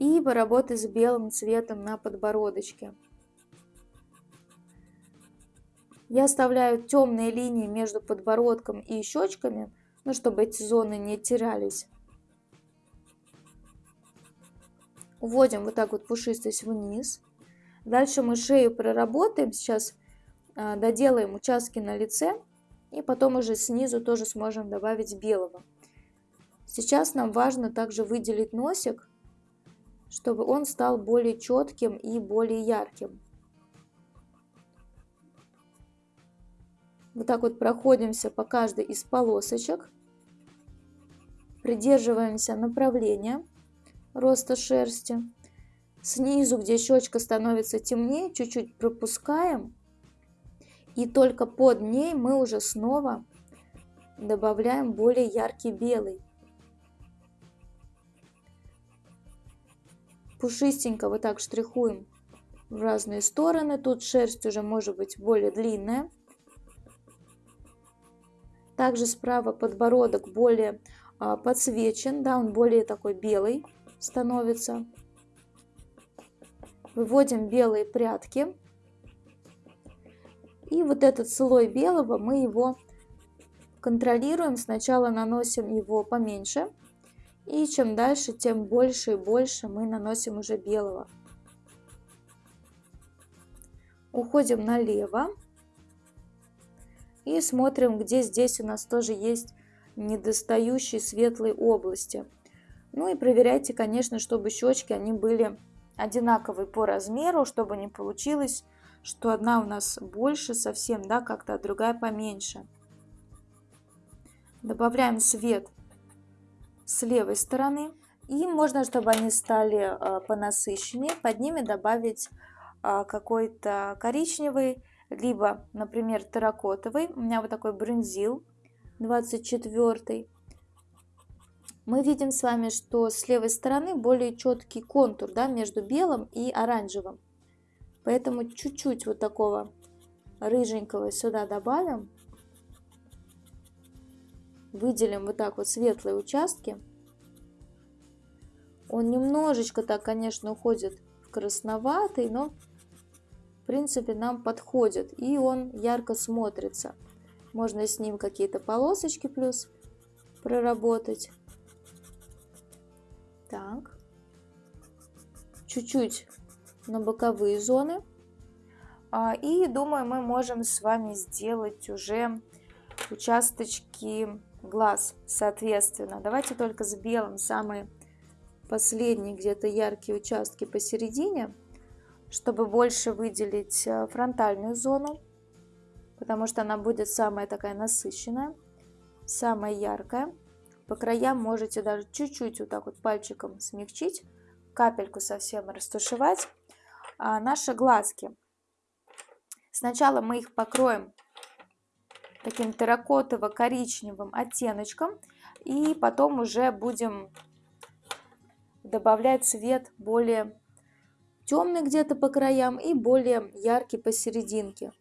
и поработать с белым цветом на подбородочке. Я оставляю темные линии между подбородком и щечками, ну, чтобы эти зоны не терялись. Уводим вот так вот пушистость вниз. Дальше мы шею проработаем. Сейчас э, доделаем участки на лице. И потом уже снизу тоже сможем добавить белого. Сейчас нам важно также выделить носик чтобы он стал более четким и более ярким. Вот так вот проходимся по каждой из полосочек. Придерживаемся направления роста шерсти. Снизу, где щечка становится темнее, чуть-чуть пропускаем. И только под ней мы уже снова добавляем более яркий белый. пушистенько вот так штрихуем в разные стороны. Тут шерсть уже может быть более длинная. Также справа подбородок более а, подсвечен, да, он более такой белый становится. Выводим белые прядки. И вот этот слой белого мы его контролируем. Сначала наносим его поменьше. И чем дальше, тем больше и больше мы наносим уже белого. Уходим налево. И смотрим, где здесь у нас тоже есть недостающие светлые области. Ну и проверяйте, конечно, чтобы щечки они были одинаковые по размеру, чтобы не получилось, что одна у нас больше совсем, да, как-то, а другая поменьше. Добавляем свет с левой стороны. И можно, чтобы они стали а, понасыщеннее, под ними добавить а, какой-то коричневый, либо, например, терракотовый. У меня вот такой брынзил 24 мы видим с вами, что с левой стороны более четкий контур да, между белым и оранжевым. Поэтому чуть-чуть вот такого рыженького сюда добавим. Выделим вот так вот светлые участки. Он немножечко так, конечно, уходит в красноватый, но в принципе нам подходит. И он ярко смотрится. Можно с ним какие-то полосочки плюс проработать. Так. Чуть-чуть на боковые зоны. А, и думаю, мы можем с вами сделать уже участочки глаз, соответственно. Давайте только с белым самые последние где-то яркие участки посередине, чтобы больше выделить э, фронтальную зону, потому что она будет самая такая насыщенная, самая яркая. По краям можете даже чуть-чуть вот так вот пальчиком смягчить, капельку совсем растушевать. А наши глазки. Сначала мы их покроем таким терракотово-коричневым оттеночком. И потом уже будем добавлять цвет более темный где-то по краям и более яркий посерединке.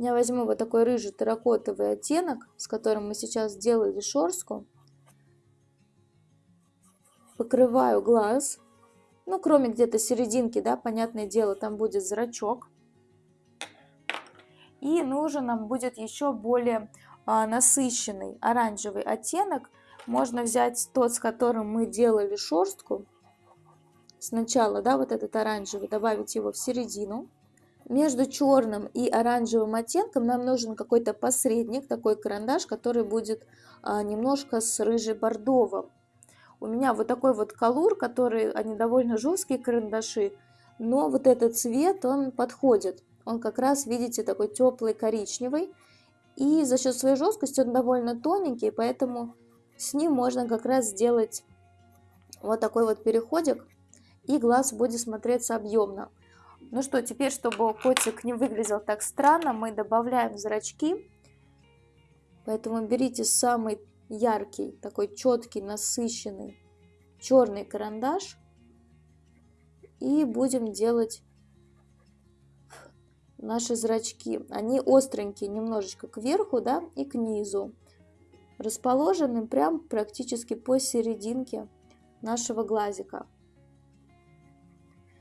Я возьму вот такой рыжий терракотовый оттенок, с которым мы сейчас сделали шорстку. Покрываю глаз. Ну, кроме где-то серединки, да, понятное дело, там будет зрачок. И нужен нам будет еще более а, насыщенный оранжевый оттенок. Можно взять тот, с которым мы делали шерстку. Сначала, да, вот этот оранжевый, добавить его в середину. Между черным и оранжевым оттенком нам нужен какой-то посредник, такой карандаш, который будет а, немножко с рыжий-бордовым. У меня вот такой вот колур, который, они довольно жесткие карандаши, но вот этот цвет, он подходит. Он как раз, видите, такой теплый коричневый. И за счет своей жесткости он довольно тоненький, поэтому с ним можно как раз сделать вот такой вот переходик. И глаз будет смотреться объемно. Ну что, теперь, чтобы котик не выглядел так странно, мы добавляем зрачки. Поэтому берите самый яркий, такой четкий, насыщенный черный карандаш. И будем делать наши зрачки. Они остренькие немножечко кверху, да, и к низу. Расположены прям практически посерединке нашего глазика.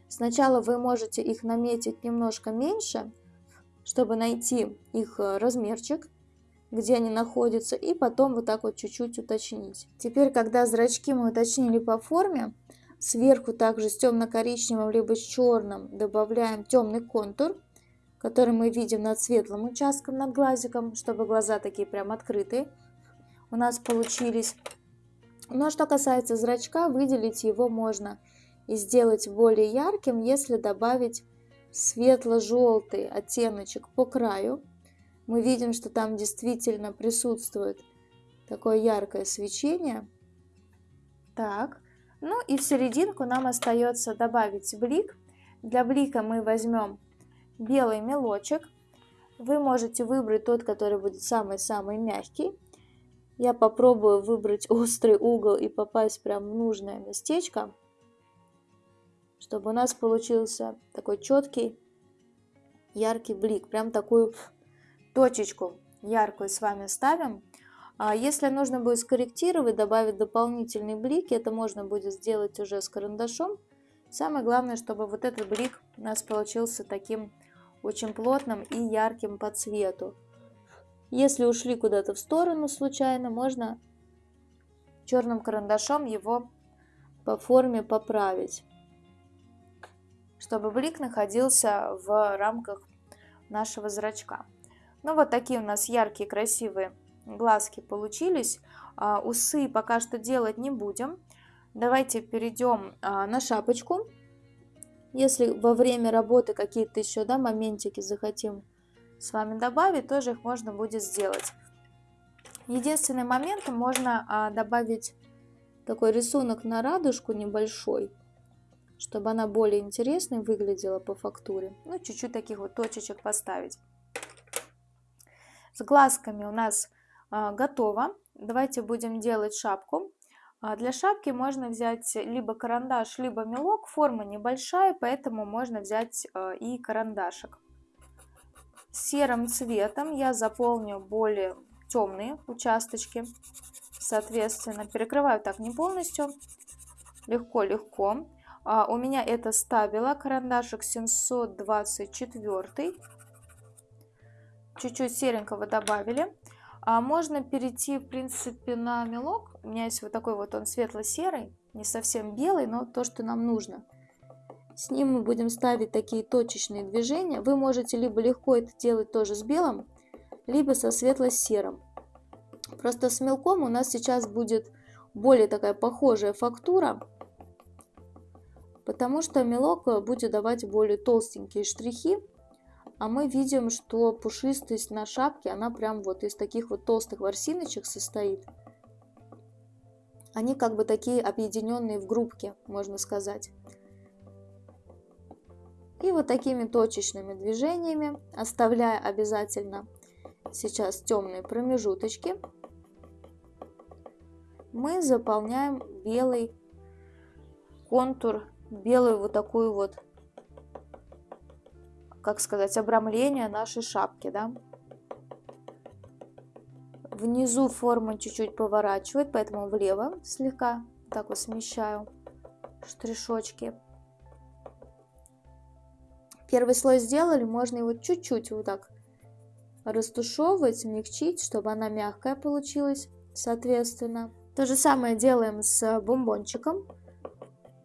Сначала вы можете их наметить немножко меньше, чтобы найти их э, размерчик, где они находятся, и потом вот так вот чуть-чуть уточнить. Теперь, когда зрачки мы уточнили по форме, сверху также с темно-коричневым либо с черным добавляем темный контур – который мы видим над светлым участком, над глазиком, чтобы глаза такие прям открытые у нас получились. Но что касается зрачка, выделить его можно и сделать более ярким, если добавить светло-желтый оттеночек по краю. Мы видим, что там действительно присутствует такое яркое свечение. Так, ну и в серединку нам остается добавить блик. Для блика мы возьмем белый мелочек. Вы можете выбрать тот, который будет самый-самый мягкий. Я попробую выбрать острый угол и попасть прям в нужное местечко, чтобы у нас получился такой четкий, яркий блик. Прям такую точечку яркую с вами ставим. А если нужно будет скорректировать, добавить дополнительный блик, это можно будет сделать уже с карандашом. Самое главное, чтобы вот этот блик у нас получился таким очень плотным и ярким по цвету. Если ушли куда-то в сторону случайно, можно черным карандашом его по форме поправить, чтобы блик находился в рамках нашего зрачка. Ну вот такие у нас яркие красивые глазки получились. А, усы пока что делать не будем. Давайте перейдем а, на шапочку. Если во время работы какие-то еще да, моментики захотим с вами добавить, тоже их можно будет сделать. Единственный момент, можно а, добавить такой рисунок на радужку небольшой, чтобы она более интересной выглядела по фактуре. Ну, чуть-чуть таких вот точечек поставить. С глазками у нас а, готово. Давайте будем делать шапку. А для шапки можно взять либо карандаш, либо мелок. Форма небольшая, поэтому можно взять э, и карандашик. Серым цветом я заполню более темные участочки. Соответственно, перекрываю так не полностью. Легко-легко. А у меня это стабила, карандашик 724. Чуть-чуть серенького добавили. А можно перейти, в принципе, на мелок. У меня есть вот такой вот, он светло-серый, не совсем белый, но то, что нам нужно. С ним мы будем ставить такие точечные движения. Вы можете либо легко это делать тоже с белым, либо со светло-серым. Просто с мелком у нас сейчас будет более такая похожая фактура, потому что мелок будет давать более толстенькие штрихи, а мы видим, что пушистость на шапке, она прям вот из таких вот толстых ворсиночек состоит. Они как бы такие объединенные в группке, можно сказать. И вот такими точечными движениями, оставляя обязательно сейчас темные промежуточки, мы заполняем белый контур, белую вот такую вот как сказать, обрамление нашей шапки, да. Внизу форма чуть-чуть поворачивает, поэтому влево слегка так вот смещаю штришочки. Первый слой сделали, можно его чуть-чуть вот так растушевывать, смягчить, чтобы она мягкая получилась, соответственно. То же самое делаем с бомбончиком.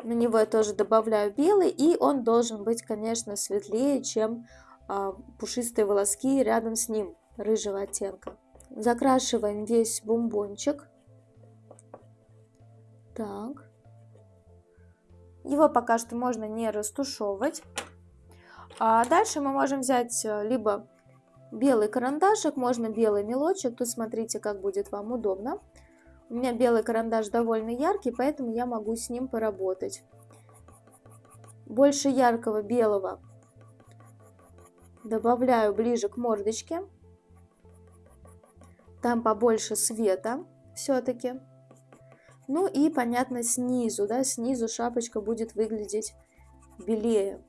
На него я тоже добавляю белый, и он должен быть, конечно, светлее, чем а, пушистые волоски рядом с ним, рыжего оттенка. Закрашиваем весь бомбончик. Так. Его пока что можно не растушевывать. А дальше мы можем взять э, либо белый карандашик, можно белый мелочек. Тут смотрите, как будет вам удобно. У меня белый карандаш довольно яркий, поэтому я могу с ним поработать. Больше яркого белого добавляю ближе к мордочке. Там побольше света все-таки. Ну и, понятно, снизу, да, снизу шапочка будет выглядеть белее.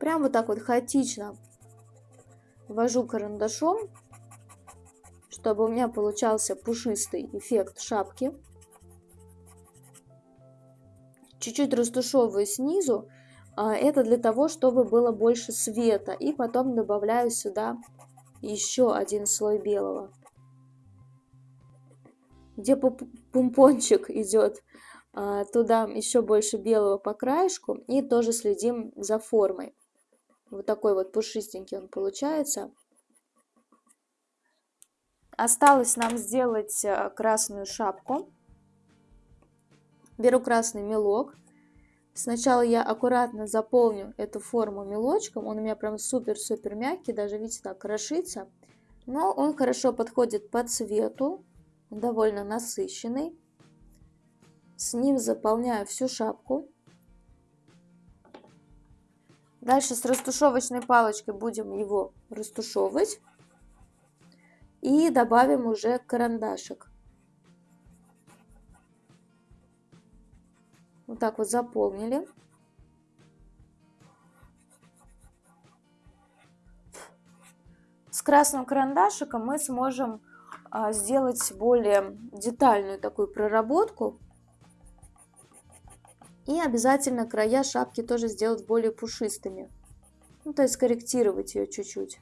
Прям вот так вот хаотично ввожу карандашом чтобы у меня получался пушистый эффект шапки. Чуть-чуть растушевываю снизу. А, это для того, чтобы было больше света. И потом добавляю сюда еще один слой белого. Где пумпончик идет, а, туда еще больше белого по краешку. И тоже следим за формой. Вот такой вот пушистенький он получается. Осталось нам сделать э, красную шапку. Беру красный мелок. Сначала я аккуратно заполню эту форму мелочком. Он у меня прям супер-супер мягкий, даже видите, так крошится. Но он хорошо подходит по цвету, довольно насыщенный. С ним заполняю всю шапку. Дальше с растушевочной палочкой будем его растушевывать. И добавим уже карандашик. Вот так вот заполнили. С красным карандашиком мы сможем а, сделать более детальную такую проработку. И обязательно края шапки тоже сделать более пушистыми. Ну, то есть корректировать ее чуть-чуть.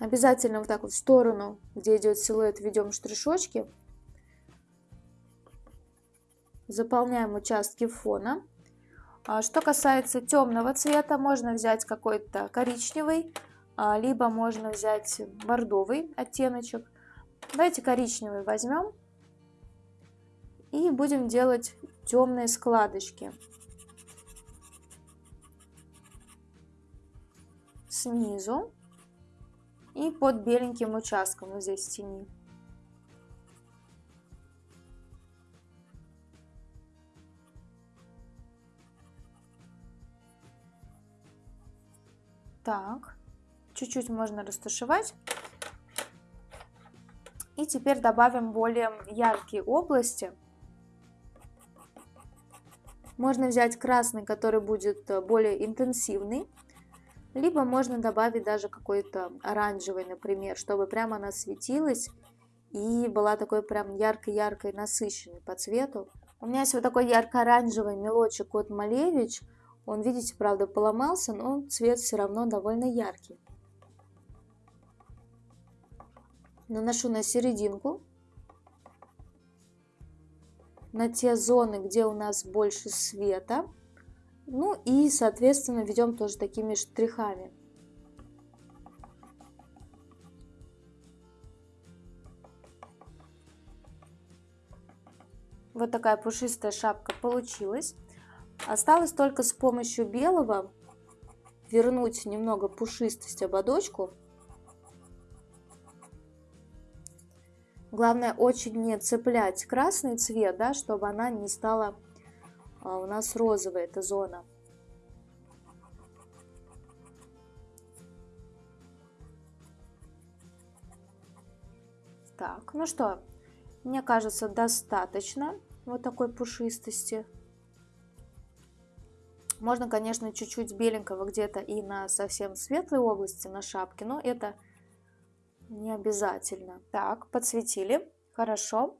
Обязательно вот так вот в сторону, где идет силуэт, ведем штришочки. Заполняем участки фона. А что касается темного цвета, можно взять какой-то коричневый, а, либо можно взять бордовый оттеночек. Давайте коричневый возьмем и будем делать темные складочки. Снизу и под беленьким участком вот здесь в тени. Так, чуть-чуть можно растушевать. И теперь добавим более яркие области. Можно взять красный, который будет э, более интенсивный. Либо можно добавить даже какой-то оранжевый, например, чтобы прямо она светилась и была такой прям ярко-яркой, насыщенной по цвету. У меня есть вот такой ярко-оранжевый мелочек от Малевич. Он, видите, правда, поломался, но цвет все равно довольно яркий. Наношу на серединку, на те зоны, где у нас больше света. Ну и, соответственно, ведем тоже такими штрихами. Вот такая пушистая шапка получилась. Осталось только с помощью белого вернуть немного пушистость ободочку. Главное очень не цеплять красный цвет, да, чтобы она не стала а, у нас розовая эта зона. Так, ну что, мне кажется, достаточно вот такой пушистости. Можно, конечно, чуть-чуть беленького где-то и на совсем светлой области на шапке, но это не обязательно. Так, подсветили. Хорошо.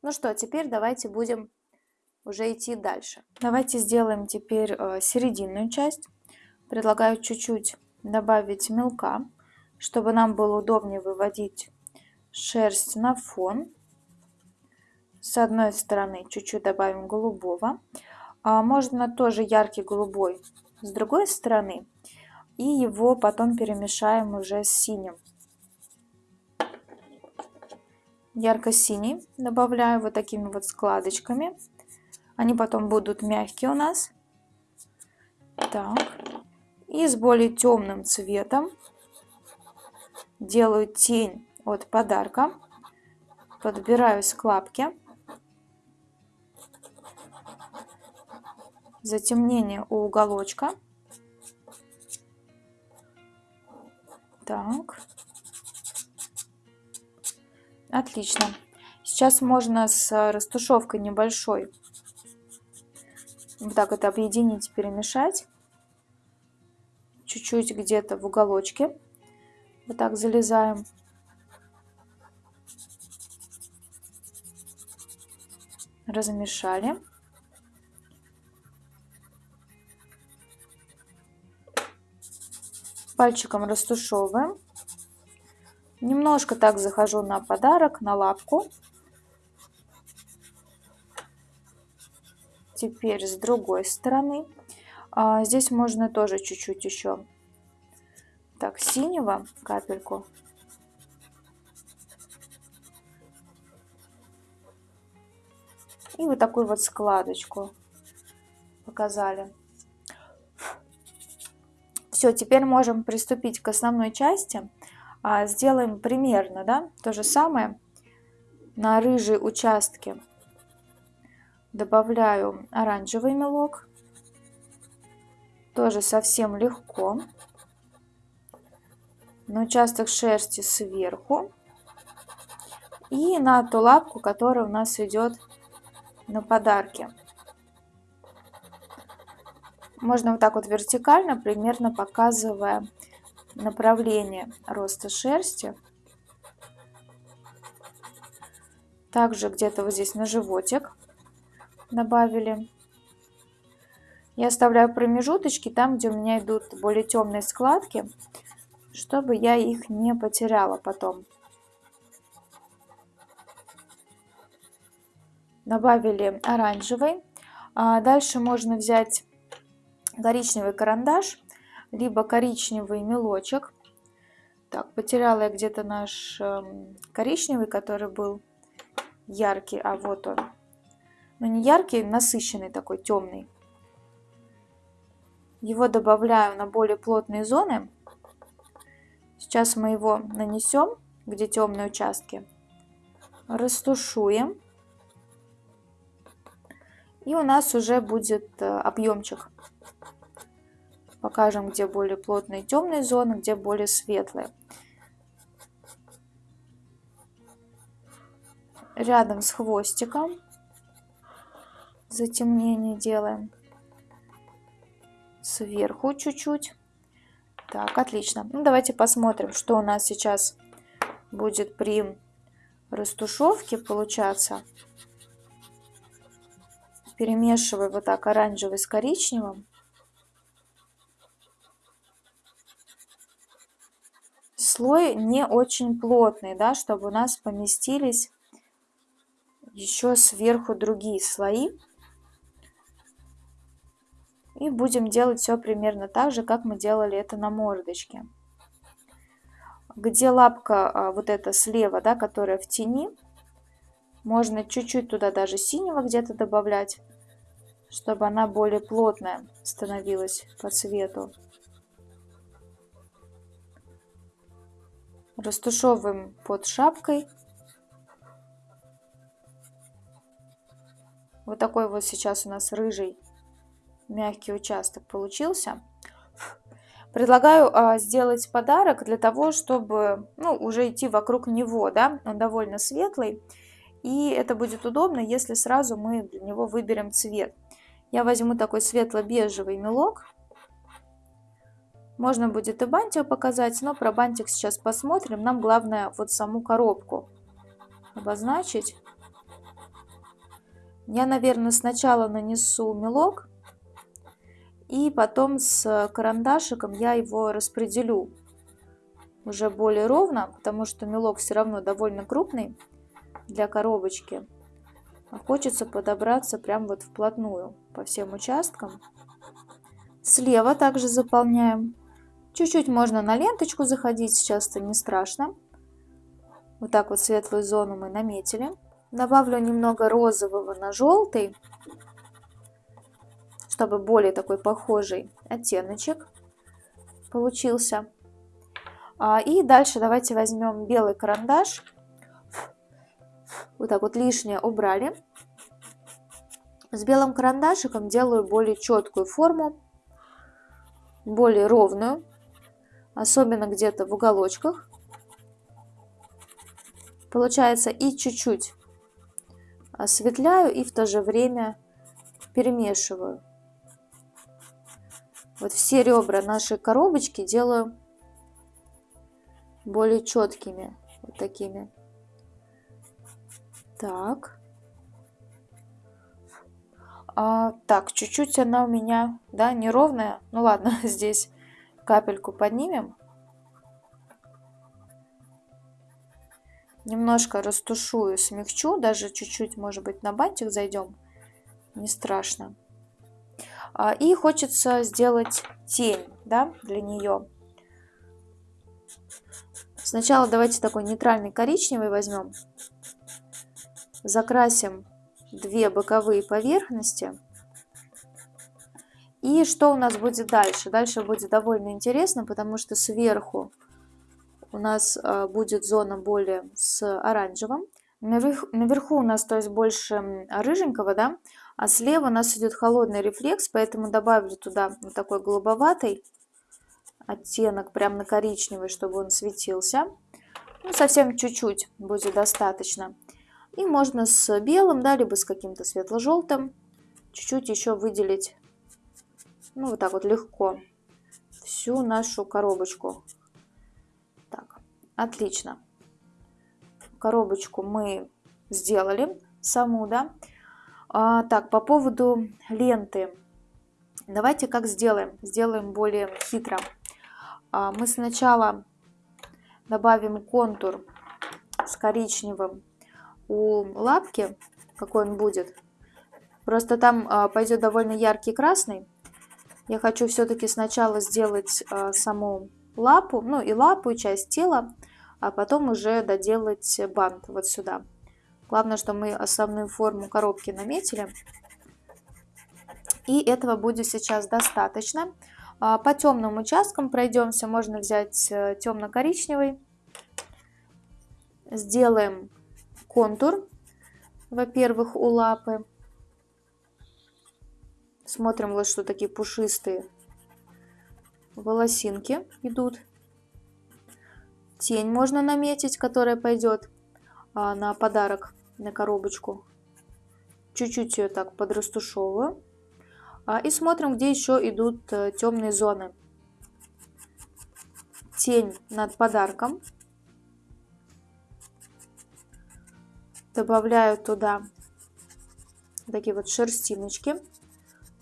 Ну что, теперь давайте будем уже идти дальше. Давайте сделаем теперь э, серединную часть. Предлагаю чуть-чуть добавить мелка, чтобы нам было удобнее выводить шерсть на фон. С одной стороны чуть-чуть добавим голубого. А можно тоже яркий голубой с другой стороны. И его потом перемешаем уже с синим. Ярко-синий добавляю вот такими вот складочками. Они потом будут мягкие у нас. Так. И с более темным цветом делаю тень от подарка. Подбираю складки. затемнение у уголочка. Так. Отлично. Сейчас можно с растушевкой небольшой вот так это объединить, перемешать. Чуть-чуть где-то в уголочке. Вот так залезаем. Размешали. Пальчиком растушевываем. Немножко так захожу на подарок, на лапку. Теперь с другой стороны. А, здесь можно тоже чуть-чуть еще так синего капельку. И вот такую вот складочку показали. Все, теперь можем приступить к основной части. А, сделаем примерно да, то же самое на рыжие участки. Добавляю оранжевый мелок. Тоже совсем легко. На участок шерсти сверху. И на ту лапку, которая у нас идет на подарки. Можно вот так вот вертикально, примерно показывая направление роста шерсти. Также где-то вот здесь на животик добавили. Я оставляю промежуточки там, где у меня идут более темные складки, чтобы я их не потеряла потом. Добавили оранжевый. А дальше можно взять коричневый карандаш, либо коричневый мелочек. Так, потеряла я где-то наш э, коричневый, который был яркий, а вот он. Но не яркий, насыщенный такой, темный. Его добавляю на более плотные зоны. Сейчас мы его нанесем, где темные участки. Растушуем. И у нас уже будет э, объемчик покажем, где более плотные темные зоны, где более светлые. Рядом с хвостиком затемнение делаем сверху чуть-чуть. Так, отлично. Ну, давайте посмотрим, что у нас сейчас будет при растушевке получаться. Перемешиваю вот так оранжевый с коричневым. Слой не очень плотный, да, чтобы у нас поместились еще сверху другие слои. И будем делать все примерно так же, как мы делали это на мордочке. Где лапка а, вот эта слева, да, которая в тени, можно чуть-чуть туда даже синего где-то добавлять, чтобы она более плотная становилась по цвету. Растушевываем под шапкой. Вот такой вот сейчас у нас рыжий мягкий участок получился. Предлагаю а, сделать подарок для того, чтобы ну, уже идти вокруг него, да, он довольно светлый. И это будет удобно, если сразу мы для него выберем цвет. Я возьму такой светло-бежевый мелок. Можно будет и бантик показать, но про бантик сейчас посмотрим. Нам главное вот саму коробку обозначить. Я, наверное, сначала нанесу мелок, и потом с карандашиком я его распределю уже более ровно, потому что мелок все равно довольно крупный для коробочки. А хочется подобраться прям вот вплотную по всем участкам. Слева также заполняем. Чуть-чуть можно на ленточку заходить, сейчас это не страшно. Вот так вот светлую зону мы наметили. Добавлю немного розового на желтый, чтобы более такой похожий оттеночек получился. А, и дальше давайте возьмем белый карандаш вот так вот лишнее убрали. С белым карандашиком делаю более четкую форму, более ровную, особенно где-то в уголочках. Получается и чуть-чуть осветляю и в то же время перемешиваю. Вот все ребра нашей коробочки делаю более четкими, вот такими. Так. А, так, чуть-чуть она у меня, да, неровная. Ну ладно, здесь капельку поднимем. Немножко растушую, смягчу, даже чуть-чуть, может быть, на бантик зайдем. Не страшно. А, и хочется сделать тень, да, для нее. Сначала давайте такой нейтральный коричневый возьмем закрасим две боковые поверхности. И что у нас будет дальше? Дальше будет довольно интересно, потому что сверху у нас а, будет зона более с оранжевым. Наверху, наверху у нас то есть больше рыженького, да, а слева у нас идет холодный рефлекс, поэтому добавлю туда вот такой голубоватый оттенок, прям на коричневый, чтобы он светился. Ну, совсем чуть-чуть будет достаточно. И можно с белым, да, либо с каким-то светло-желтым чуть-чуть еще выделить, ну, вот так вот легко, всю нашу коробочку. Так, отлично. Коробочку мы сделали саму, да. А, так, по поводу ленты. Давайте как сделаем? Сделаем более хитро. А, мы сначала добавим контур с коричневым у лапки, какой он будет. Просто там а, пойдет довольно яркий красный. Я хочу все-таки сначала сделать а, саму лапу, ну и лапу, и часть тела, а потом уже доделать бант вот сюда. Главное, что мы основную форму коробки наметили. И этого будет сейчас достаточно. А, по темным участкам пройдемся. Можно взять э, темно-коричневый. Сделаем контур, во-первых, у лапы. Смотрим, вот что такие пушистые волосинки идут. Тень можно наметить, которая пойдет а, на подарок, на коробочку. Чуть-чуть ее так подрастушевываю. А, и смотрим, где еще идут а, темные зоны. Тень над подарком. добавляю туда такие вот шерстиночки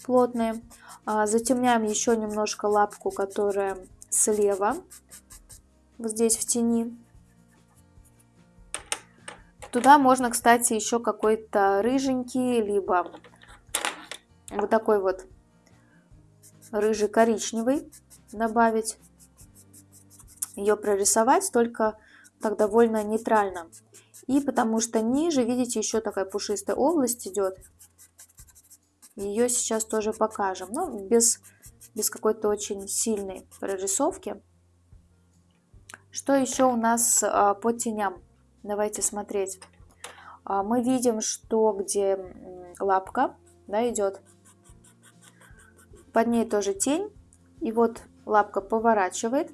плотные. А, затемняем еще немножко лапку, которая слева. вот здесь в тени. Туда можно, кстати, еще какой-то рыженький, либо вот такой вот рыжий коричневый добавить. Ее прорисовать только так довольно нейтрально. И потому что ниже, видите, еще такая пушистая область идет. Ее сейчас тоже покажем. Но ну, без, без какой-то очень сильной прорисовки. Что еще у нас а, по теням? Давайте смотреть. А, мы видим, что где лапка да, идет, под ней тоже тень. И вот лапка поворачивает.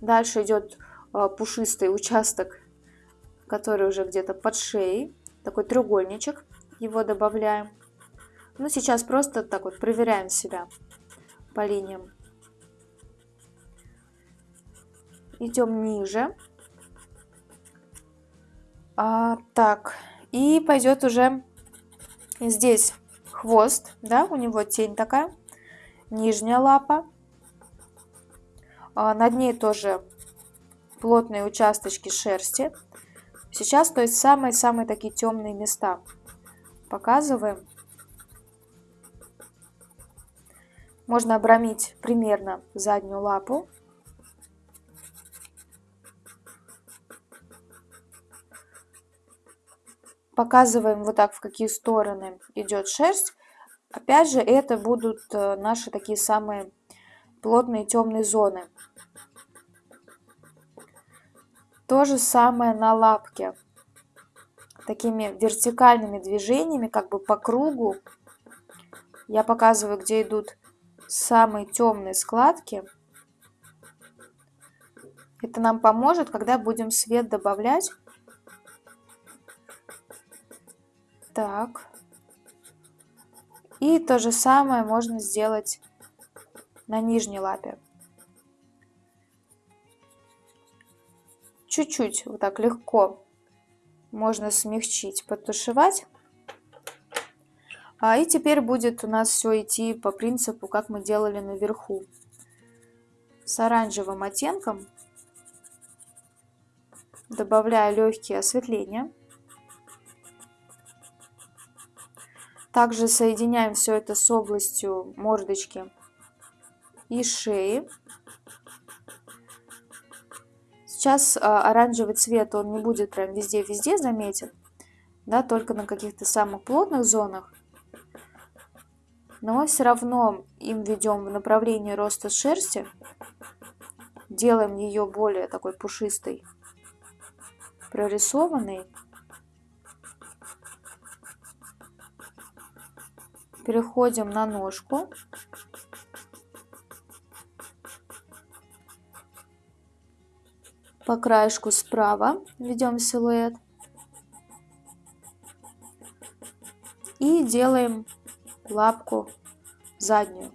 Дальше идет а, пушистый участок который уже где-то под шеей. Такой треугольничек. Его добавляем. Ну, сейчас просто так вот проверяем себя по линиям. Идем ниже. А, так, и пойдет уже здесь хвост, да, у него тень такая, нижняя лапа. А, над ней тоже плотные участочки шерсти. Сейчас, то есть самые-самые такие темные места показываем. Можно обрамить примерно заднюю лапу. Показываем вот так, в какие стороны идет шерсть. Опять же, это будут э, наши такие самые плотные темные зоны. То же самое на лапке. Такими вертикальными движениями, как бы по кругу, я показываю, где идут самые темные складки. Это нам поможет, когда будем свет добавлять. Так. И то же самое можно сделать на нижней лапе. чуть-чуть вот так легко можно смягчить, потушевать. А и теперь будет у нас все идти по принципу, как мы делали наверху. С оранжевым оттенком добавляю легкие осветления. Также соединяем все это с областью мордочки и шеи. Сейчас а, оранжевый цвет, он не будет прям везде-везде заметен, да, только на каких-то самых плотных зонах. Но все равно им ведем в направлении роста шерсти, делаем ее более такой пушистой, прорисованной. Переходим на ножку. по краешку справа ведем силуэт и делаем лапку заднюю.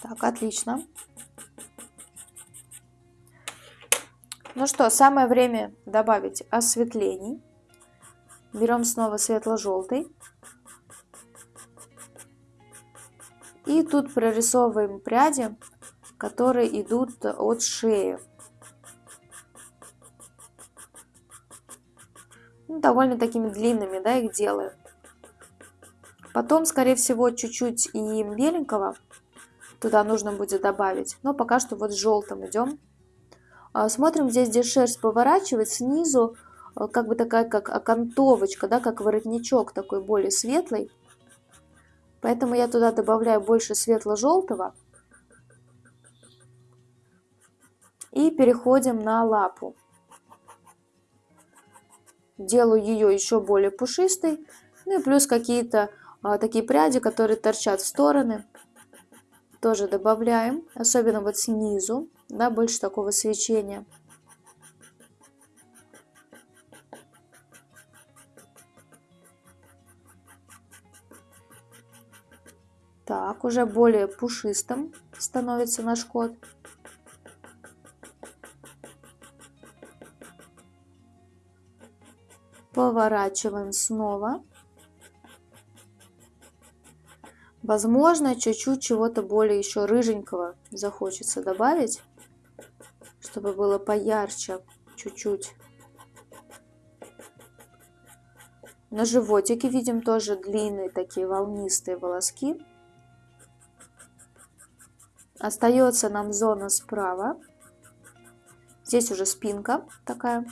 Так, отлично. Ну что, самое время добавить осветлений. Берем снова светло-желтый. И тут прорисовываем пряди которые идут от шеи. Ну, довольно такими длинными, да, их делаю. Потом, скорее всего, чуть-чуть и беленького туда нужно будет добавить. Но пока что вот с желтым идем. А, смотрим здесь, где шерсть поворачивает, снизу как бы такая, как окантовочка, да, как воротничок такой более светлый. Поэтому я туда добавляю больше светло-желтого. И переходим на лапу. Делаю ее еще более пушистой. Ну и плюс какие-то а, такие пряди, которые торчат в стороны. Тоже добавляем, особенно вот снизу, да, больше такого свечения. Так, уже более пушистым становится наш кот. Поворачиваем снова. Возможно, чуть-чуть чего-то более еще рыженького захочется добавить, чтобы было поярче чуть-чуть. На животике видим тоже длинные такие волнистые волоски. Остается нам зона справа. Здесь уже спинка такая.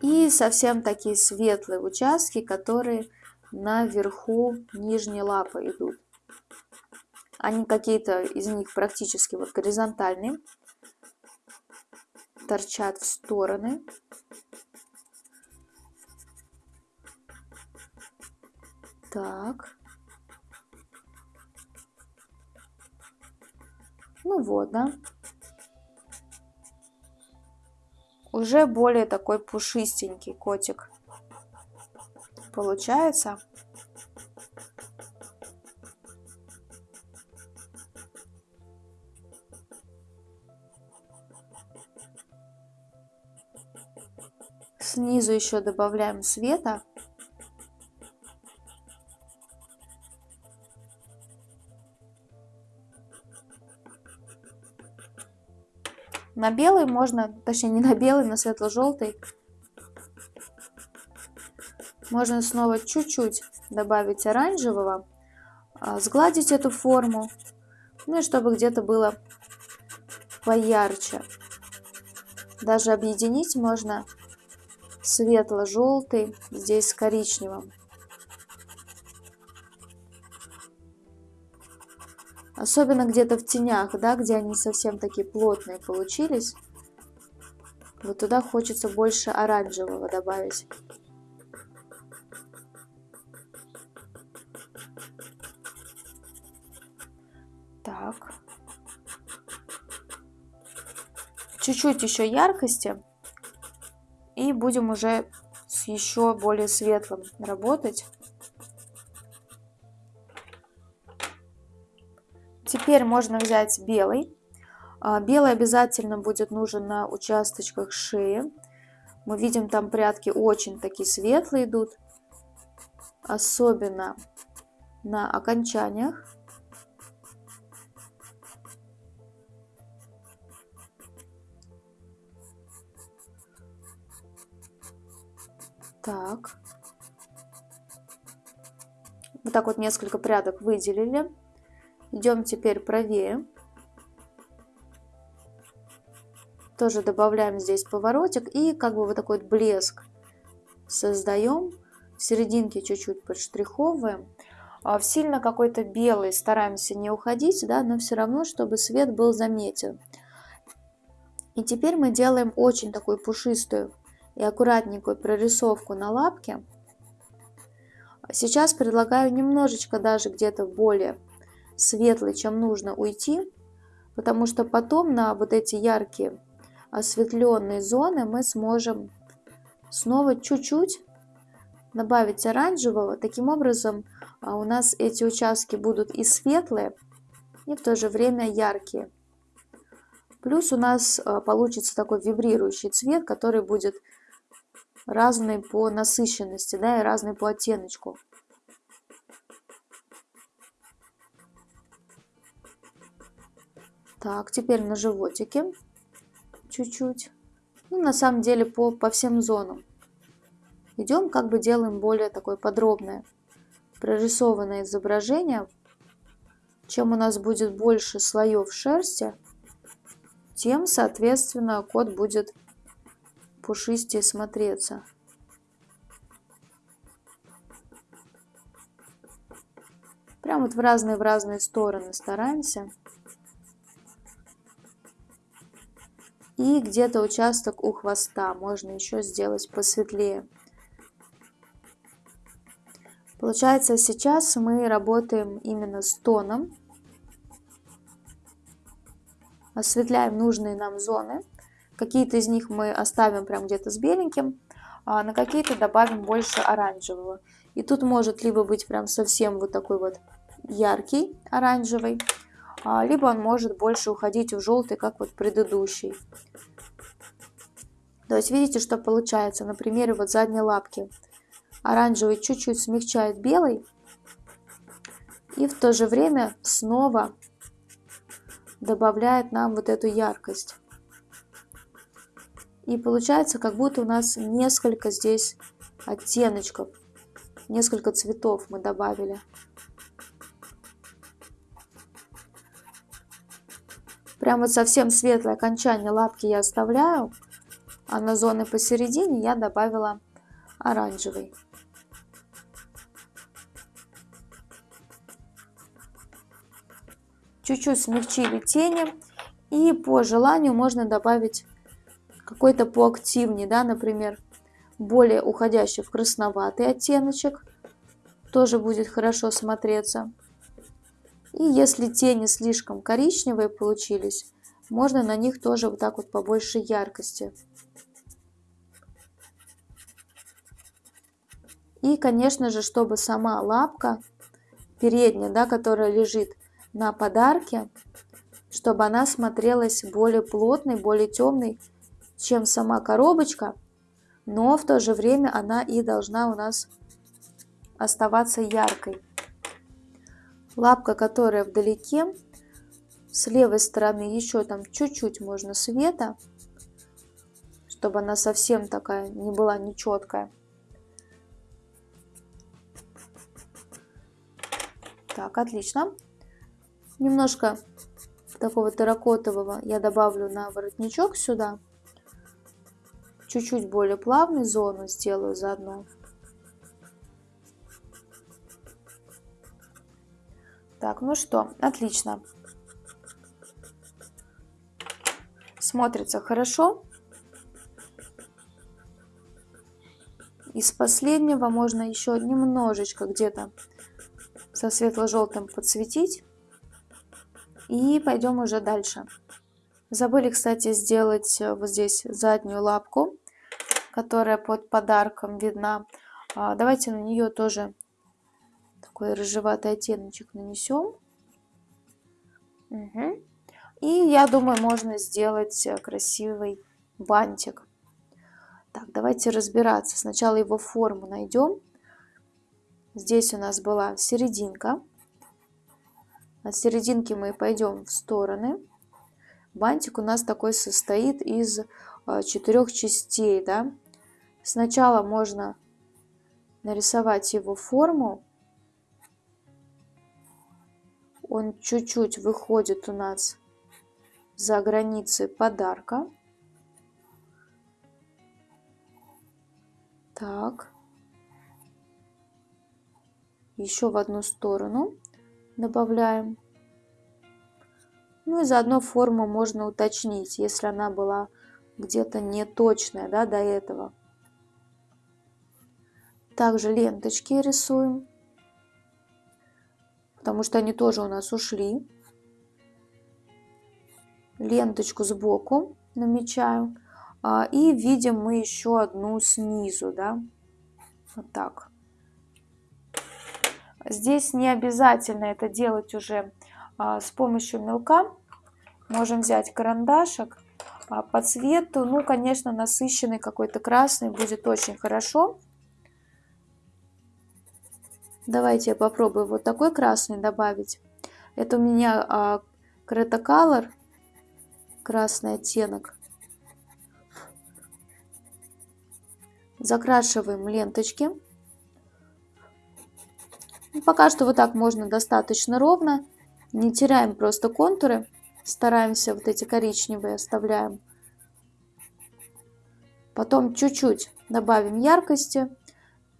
И совсем такие светлые участки, которые наверху нижней лапы идут. Они какие-то из них практически вот горизонтальные, торчат в стороны. Так. Ну вот, да. Уже более такой пушистенький котик получается. Снизу еще добавляем света. На белый можно, точнее не на белый, на светло-желтый. Можно снова чуть-чуть добавить оранжевого, а, сгладить эту форму, ну и чтобы где-то было поярче. Даже объединить можно светло-желтый здесь с коричневым. Особенно где-то в тенях, да, где они совсем такие плотные получились. Вот туда хочется больше оранжевого добавить. Так. Чуть-чуть еще яркости. И будем уже с еще более светлым работать. Теперь можно взять белый. А, белый обязательно будет нужен на участочках шеи. Мы видим, там прятки очень такие светлые идут. Особенно на окончаниях. Так. Вот так вот несколько прядок выделили. Идем теперь правее. Тоже добавляем здесь поворотик и как бы вот такой блеск создаем. В серединке чуть-чуть подштриховываем. А в сильно какой-то белый стараемся не уходить, да, но все равно, чтобы свет был заметен. И теперь мы делаем очень такую пушистую и аккуратненькую прорисовку на лапке. Сейчас предлагаю немножечко даже где-то более светлый, чем нужно уйти, потому что потом на вот эти яркие осветленные зоны мы сможем снова чуть-чуть добавить оранжевого. Таким образом а, у нас эти участки будут и светлые, и в то же время яркие. Плюс у нас а, получится такой вибрирующий цвет, который будет разный по насыщенности, да, и разный по оттеночку. Так, теперь на животике чуть-чуть. Ну, на самом деле по, по всем зонам. Идем, как бы делаем более такое подробное прорисованное изображение. Чем у нас будет больше слоев шерсти, тем, соответственно, кот будет пушистее смотреться. Прям вот в разные в разные стороны стараемся. И где-то участок у хвоста можно еще сделать посветлее. Получается, сейчас мы работаем именно с тоном. Осветляем нужные нам зоны. Какие-то из них мы оставим прям где-то с беленьким, а на какие-то добавим больше оранжевого. И тут может либо быть прям совсем вот такой вот яркий оранжевый, либо он может больше уходить в желтый, как вот предыдущий. То есть видите, что получается на примере вот задней лапки. Оранжевый чуть-чуть смягчает белый, И в то же время снова добавляет нам вот эту яркость. И получается, как будто у нас несколько здесь оттеночков, несколько цветов мы добавили. Прям вот совсем светлое окончание лапки я оставляю, а на зоны посередине я добавила оранжевый. Чуть-чуть смягчили тени. И по желанию можно добавить какой-то поактивнее, да, например, более уходящий в красноватый оттеночек. Тоже будет хорошо смотреться. И если тени слишком коричневые получились, можно на них тоже вот так вот побольше яркости. И, конечно же, чтобы сама лапка передняя, да, которая лежит на подарке, чтобы она смотрелась более плотной, более темной, чем сама коробочка, но в то же время она и должна у нас оставаться яркой. Лапка, которая вдалеке, с левой стороны еще там чуть-чуть можно света, чтобы она совсем такая не была нечеткая. Так, отлично. Немножко такого терракотового я добавлю на воротничок сюда. Чуть-чуть более плавный зону сделаю заодно. Так, ну что, отлично. Смотрится хорошо. Из последнего можно еще немножечко где-то со светло-желтым подсветить. И пойдем уже дальше. Забыли, кстати, сделать э, вот здесь заднюю лапку, которая под подарком видна. А, давайте на нее тоже такой рыжеватый оттеночек нанесем. Угу. И я думаю, можно сделать э, красивый бантик. Так, давайте разбираться. Сначала его форму найдем. Здесь у нас была серединка. От серединки мы пойдем в стороны. Бантик у нас такой состоит из э, четырех частей. Да? Сначала можно нарисовать его форму он чуть-чуть выходит у нас за границы подарка. Так. Еще в одну сторону добавляем. Ну и заодно форму можно уточнить, если она была где-то не точная да, до этого. Также ленточки рисуем потому что они тоже у нас ушли. Ленточку сбоку намечаю. А, и видим мы еще одну снизу, да, вот так. Здесь не обязательно это делать уже а, с помощью мелка. Можем взять карандашик а, по цвету. Ну, конечно, насыщенный какой-то красный будет очень хорошо. Давайте я попробую вот такой красный добавить. Это у меня а, Color, красный оттенок. Закрашиваем ленточки. Ну, пока что вот так можно достаточно ровно. Не теряем просто контуры. Стараемся вот эти коричневые оставляем. Потом чуть-чуть добавим яркости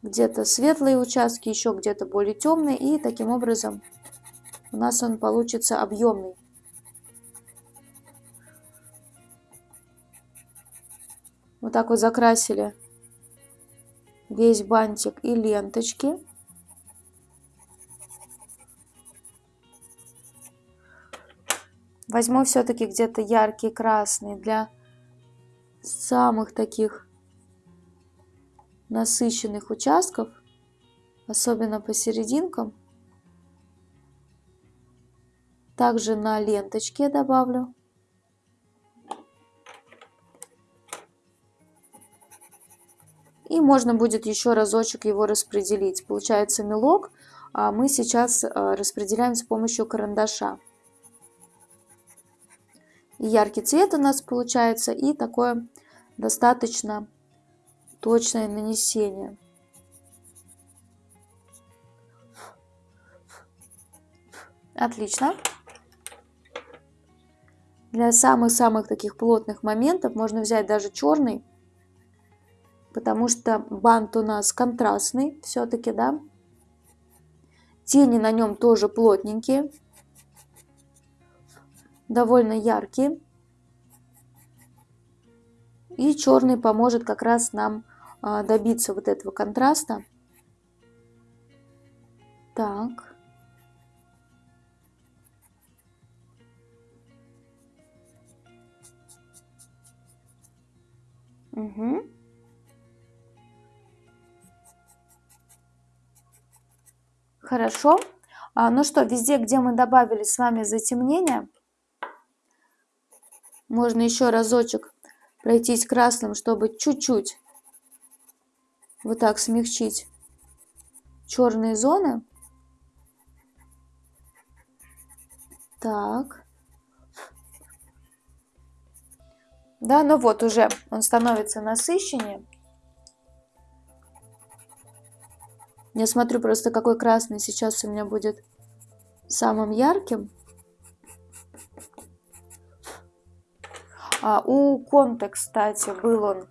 где-то светлые участки, еще где-то более темные, и таким образом у нас он получится объемный. Вот так вот закрасили весь бантик и ленточки. Возьму все-таки где-то яркий красный для самых таких насыщенных участков, особенно по серединкам. Также на ленточке добавлю. И можно будет еще разочек его распределить. Получается мелок а мы сейчас распределяем с помощью карандаша. И яркий цвет у нас получается, и такое достаточно точное нанесение. Отлично. Для самых-самых таких плотных моментов можно взять даже черный, потому что бант у нас контрастный все-таки, да. Тени на нем тоже плотненькие, довольно яркие. И черный поможет как раз нам добиться вот этого контраста. Так. Угу. Хорошо. А, ну что, везде, где мы добавили с вами затемнение, можно еще разочек пройтись красным, чтобы чуть-чуть вот так смягчить черные зоны. Так. Да, ну вот уже он становится насыщеннее. Я смотрю просто, какой красный сейчас у меня будет самым ярким. А у Конте, кстати, был он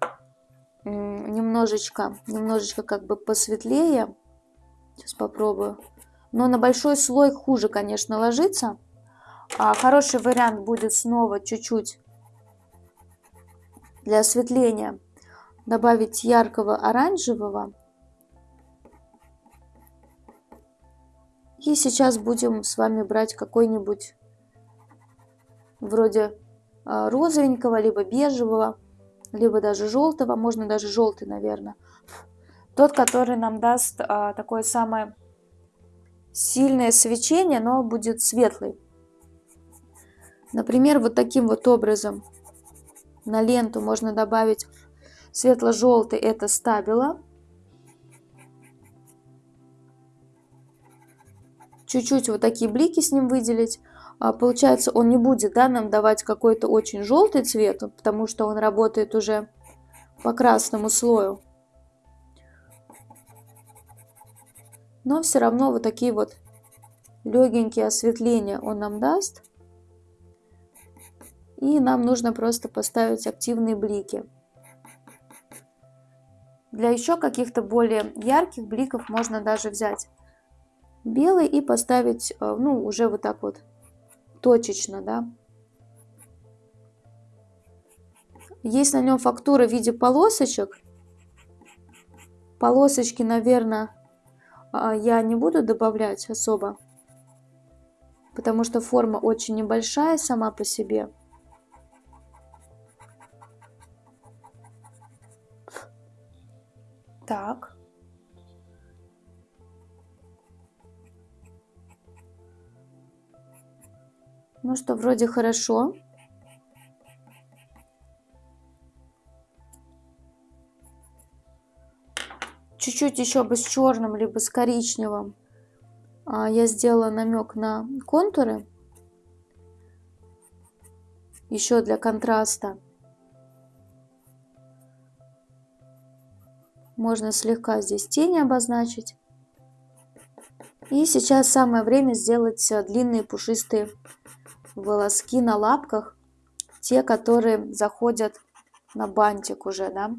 немножечко, немножечко как бы посветлее. Сейчас попробую. Но на большой слой хуже, конечно, ложится. А хороший вариант будет снова чуть-чуть для осветления добавить яркого оранжевого. И сейчас будем с вами брать какой-нибудь вроде а, розовенького, либо бежевого, либо даже желтого, можно даже желтый, наверное. Тот, который нам даст а, такое самое сильное свечение, но будет светлый. Например, вот таким вот образом на ленту можно добавить светло-желтый, это стабила. Чуть-чуть вот такие блики с ним выделить. А, получается, он не будет да, нам давать какой-то очень желтый цвет, потому что он работает уже по красному слою. Но все равно вот такие вот легенькие осветления он нам даст. И нам нужно просто поставить активные блики. Для еще каких-то более ярких бликов можно даже взять белый и поставить, э, ну, уже вот так вот точечно, да. Есть на нем фактура в виде полосочек. Полосочки, наверное, а, я не буду добавлять особо, потому что форма очень небольшая сама по себе. Так. Ну что, вроде хорошо. Чуть-чуть еще бы с черным, либо с коричневым а, я сделала намек на контуры. Еще для контраста. Можно слегка здесь тени обозначить. И сейчас самое время сделать э, длинные пушистые волоски на лапках. Те, которые заходят на бантик уже, да.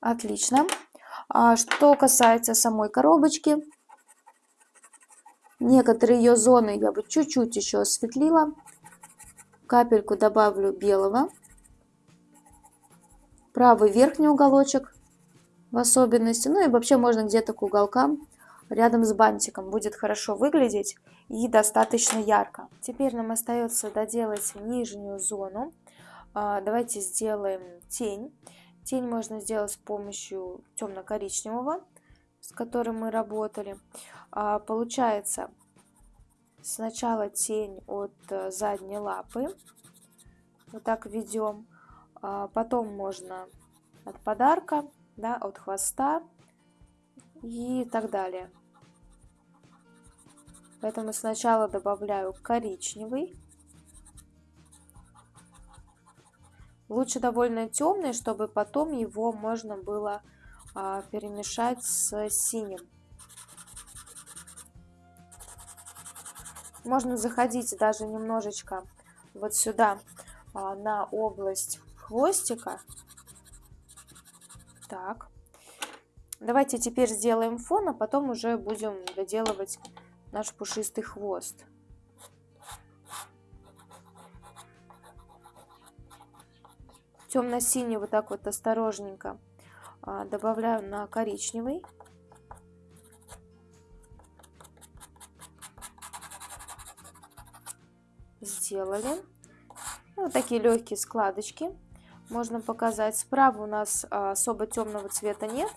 Отлично. А что касается самой коробочки, некоторые ее зоны я бы чуть-чуть еще осветлила. Капельку добавлю белого правый верхний уголочек в особенности. Ну и вообще можно где-то к уголкам рядом с бантиком. Будет хорошо выглядеть и достаточно ярко. Теперь нам остается доделать нижнюю зону. А, давайте сделаем тень. Тень можно сделать с помощью темно-коричневого, с которым мы работали. А, получается сначала тень от э, задней лапы. Вот так ведем. А, потом можно от подарка, да, от хвоста и так далее. Поэтому сначала добавляю коричневый. Лучше довольно темный, чтобы потом его можно было а, перемешать с синим. Можно заходить даже немножечко вот сюда а, на область хвостика. Так. Давайте теперь сделаем фон, а потом уже будем доделывать наш пушистый хвост. Темно-синий вот так вот осторожненько а, добавляю на коричневый. Сделали. Вот такие легкие складочки можно показать. Справа у нас а, особо темного цвета нет.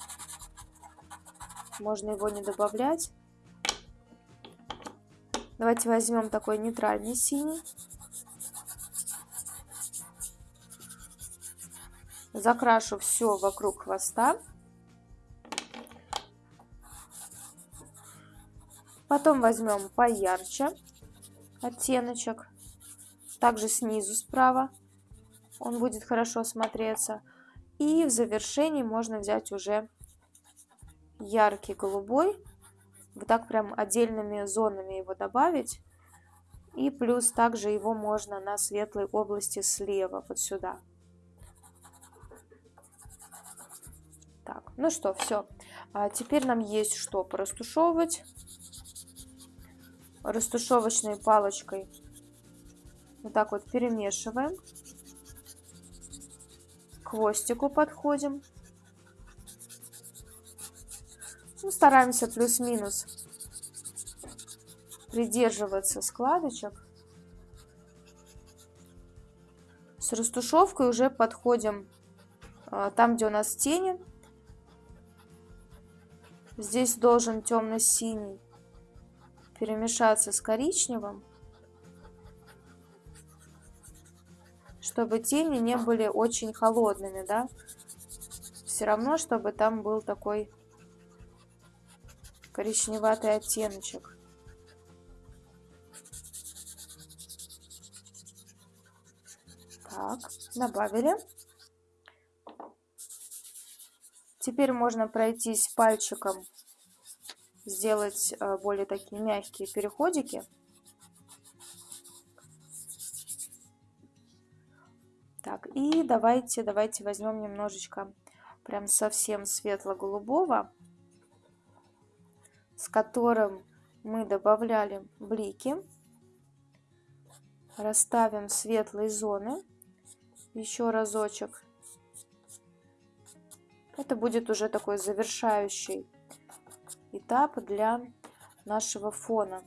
Можно его не добавлять. Давайте возьмем такой нейтральный синий. Закрашу все вокруг хвоста. Потом возьмем поярче оттеночек. Также снизу справа он будет хорошо смотреться. И в завершении можно взять уже яркий голубой. Вот так прям отдельными зонами его добавить. И плюс также его можно на светлой области слева, вот сюда. Так, ну что, все. А теперь нам есть что порастушевывать. Растушевочной палочкой вот так вот перемешиваем. К хвостику подходим. Ну, стараемся плюс-минус придерживаться складочек. С растушевкой уже подходим а, там, где у нас тени. Здесь должен темно-синий перемешаться с коричневым, чтобы тени не были очень холодными, да. Все равно, чтобы там был такой коричневатый оттеночек. Так, добавили. Теперь можно пройтись пальчиком, сделать э, более такие мягкие переходики. Так, и давайте, давайте возьмем немножечко прям совсем светло-голубого с которым мы добавляли блики. Расставим светлые зоны. Еще разочек. Это будет уже такой завершающий этап для нашего фона.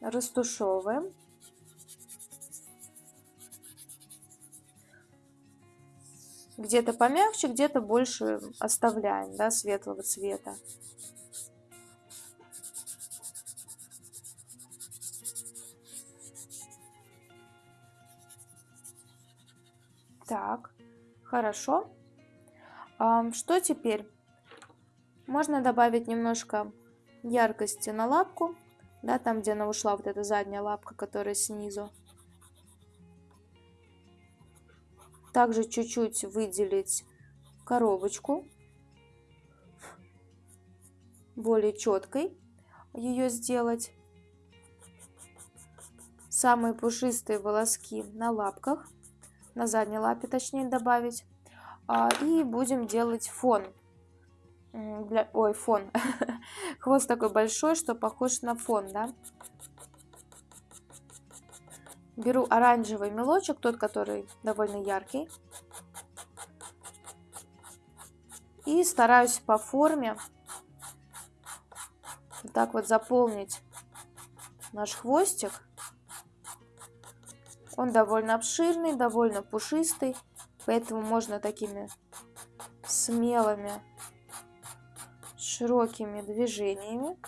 Растушевываем. Где-то помягче, где-то больше оставляем, да, светлого цвета. Так, хорошо. Что теперь? Можно добавить немножко яркости на лапку, да, там, где она ушла, вот эта задняя лапка, которая снизу. Также чуть-чуть выделить коробочку, более четкой ее сделать. Самые пушистые волоски на лапках, на задней лапе точнее добавить. А, и будем делать фон. Для... Ой, фон. Хвост такой большой, что похож на фон, да? Беру оранжевый мелочек, тот, который довольно яркий. И стараюсь по форме вот так вот заполнить наш хвостик. Он довольно обширный, довольно пушистый, поэтому можно такими смелыми, широкими движениями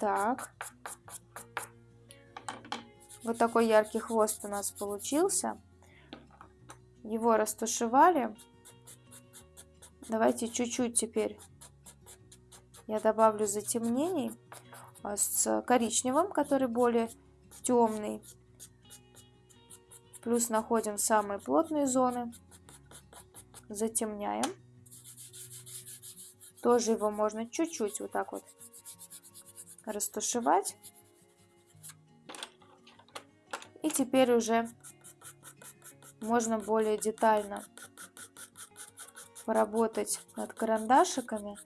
Так. Вот такой яркий хвост у нас получился. его растушевали. Давайте чуть-чуть теперь я добавлю затемнений а, с коричневым, который более темный. Плюс находим самые плотные зоны, затемняем. Тоже его можно чуть-чуть вот так вот растушевать. И теперь уже можно более детально поработать над карандашиками.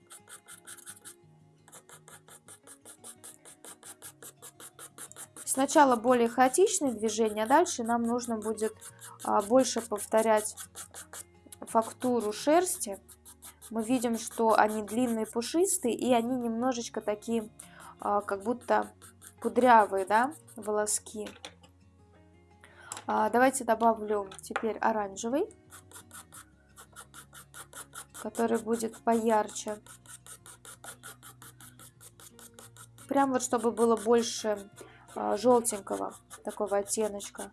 Сначала более хаотичные движения, а дальше нам нужно будет а, больше повторять фактуру шерсти. Мы видим, что они длинные, пушистые, и они немножечко такие, как будто кудрявые, да, волоски. А, давайте добавлю теперь оранжевый, который будет поярче. Прям вот, чтобы было больше а, желтенького такого оттеночка.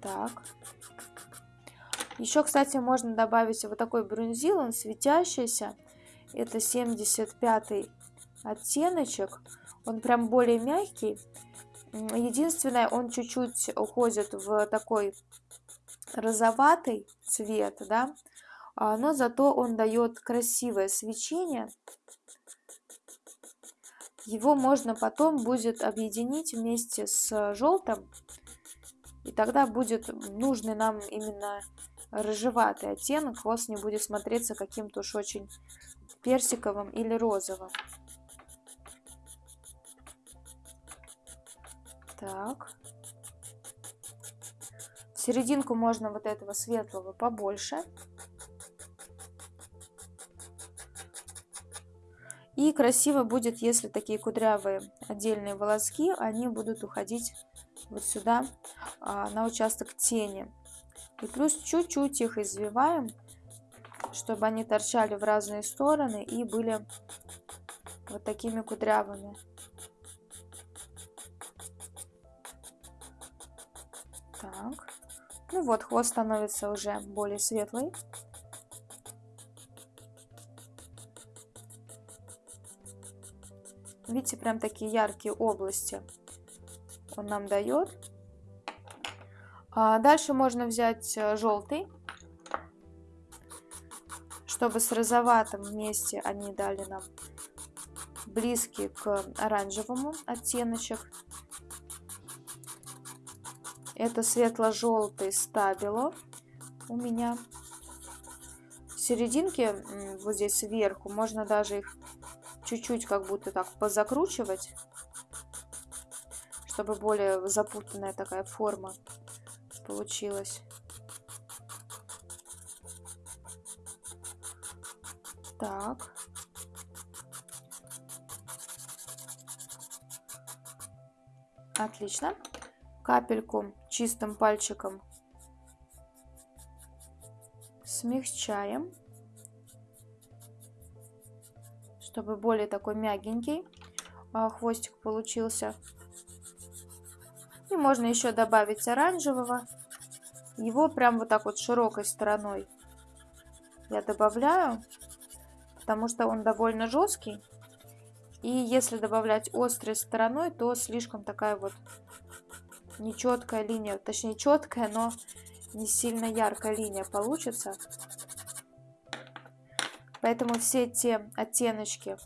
Так. Еще, кстати, можно добавить вот такой брунзил, он светящийся. Это 75 оттеночек. Он прям более мягкий. Единственное, он чуть-чуть уходит в такой розоватый цвет, да, а, но зато он дает красивое свечение. Его можно потом будет объединить вместе с желтым, и тогда будет нужный нам именно рыжеватый оттенок, хвост не будет смотреться каким-то уж очень персиковым или розовым. Так. В серединку можно вот этого светлого побольше. И красиво будет, если такие кудрявые отдельные волоски, они будут уходить вот сюда, а, на участок тени. И плюс чуть-чуть их извиваем, чтобы они торчали в разные стороны и были вот такими кудрявыми. Ну вот, хвост становится уже более светлый. Видите, прям такие яркие области он нам дает. А дальше можно взять э, желтый, чтобы с розоватым вместе они дали нам близкий к оранжевому оттеночек. Это светло-желтый стабило у меня. В серединке, вот здесь сверху, можно даже их чуть-чуть как будто так позакручивать, чтобы более запутанная такая форма получилась. Так. Отлично. Капельку чистым пальчиком смягчаем. чтобы более такой мягенький а, хвостик получился. И можно еще добавить оранжевого. Его прям вот так вот широкой стороной я добавляю, потому что он довольно жесткий. И если добавлять острой стороной, то слишком такая вот нечеткая линия, точнее четкая, но не сильно яркая линия получится. Поэтому все те оттеночки,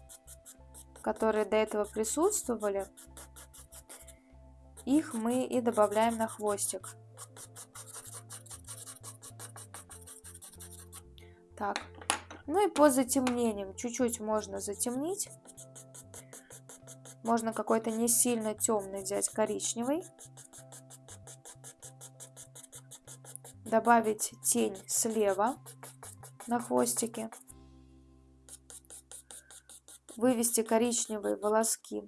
которые до этого присутствовали, их мы и добавляем на хвостик. Так, ну и по затемнениям чуть-чуть можно затемнить. Можно какой-то не сильно темный взять коричневый. Добавить тень слева на хвостике вывести коричневые волоски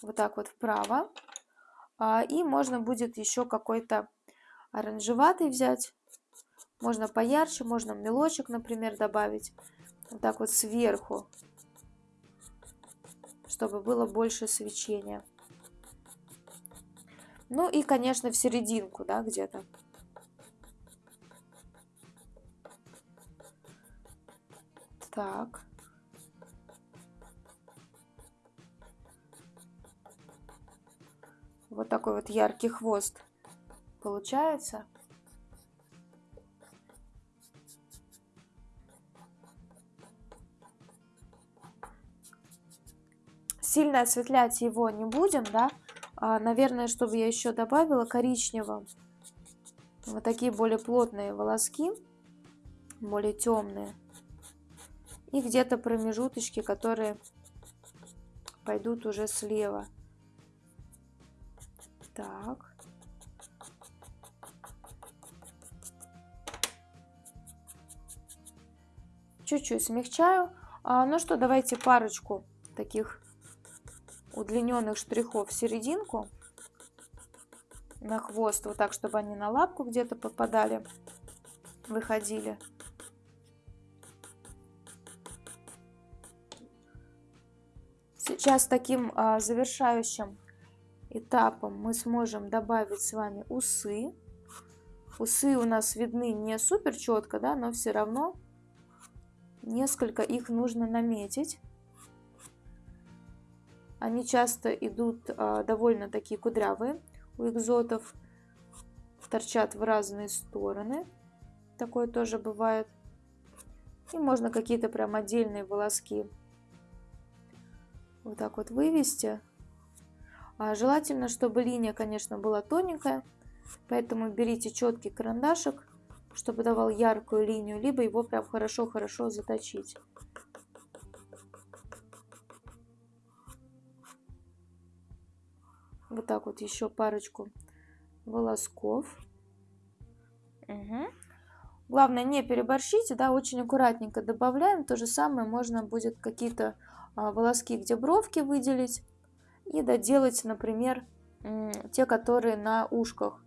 вот так вот вправо. А, и можно будет еще какой-то оранжеватый взять. Можно поярче, можно мелочек, например, добавить. Вот так вот сверху, чтобы было больше свечения. Ну и, конечно, в серединку, да, где-то. Так. Вот такой вот яркий хвост получается. Сильно осветлять его не будем, да. А, наверное, чтобы я еще добавила коричневого. Вот такие более плотные волоски, более темные. И где-то промежуточки, которые пойдут уже слева. Так. Чуть-чуть смягчаю. А, ну что, давайте парочку таких удлиненных штрихов в серединку на хвост, вот так, чтобы они на лапку где-то попадали, выходили. Сейчас таким а, завершающим этапом мы сможем добавить с вами усы. Усы у нас видны не супер четко, да, но все равно несколько их нужно наметить. Они часто идут а, довольно такие кудрявые у экзотов, торчат в разные стороны. Такое тоже бывает. И можно какие-то прям отдельные волоски вот так вот вывести. А желательно, чтобы линия, конечно, была тоненькая, поэтому берите четкий карандашик, чтобы давал яркую линию, либо его прям хорошо-хорошо заточить. Вот так вот еще парочку волосков. Угу. Главное не переборщите, да, очень аккуратненько добавляем. То же самое можно будет какие-то волоски, где бровки выделить. И доделать, например, те, которые на ушках.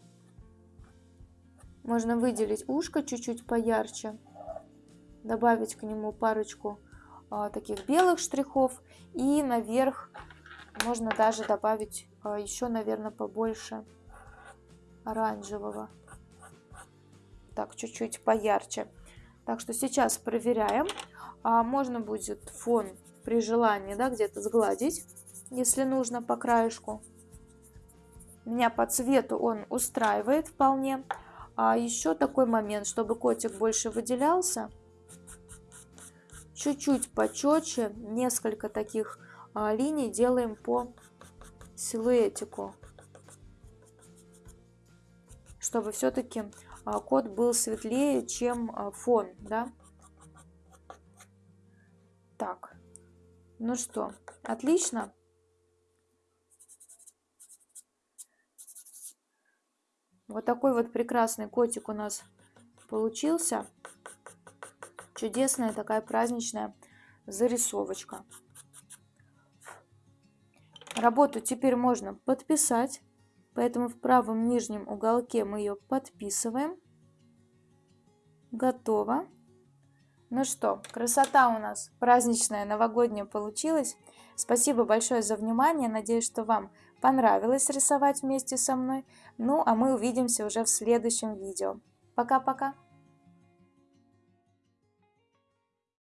Можно выделить ушко чуть-чуть поярче. Добавить к нему парочку а, таких белых штрихов. И наверх можно даже добавить а, еще, наверное, побольше оранжевого. Так, чуть-чуть поярче. Так что сейчас проверяем. А можно будет фон при желании, да, где-то сгладить, если нужно по краешку. Меня по цвету он устраивает вполне. А еще такой момент, чтобы котик больше выделялся. Чуть-чуть почетче, несколько таких а, линий делаем по силуэтику. Чтобы все-таки а, кот был светлее, чем а, фон, да. Так. Ну что, отлично. Вот такой вот прекрасный котик у нас получился. Чудесная такая праздничная зарисовочка. Работу теперь можно подписать, поэтому в правом нижнем уголке мы ее подписываем. Готово. Ну что, красота у нас праздничная, новогодняя получилась. Спасибо большое за внимание. Надеюсь, что вам понравилось рисовать вместе со мной. Ну, а мы увидимся уже в следующем видео. Пока-пока.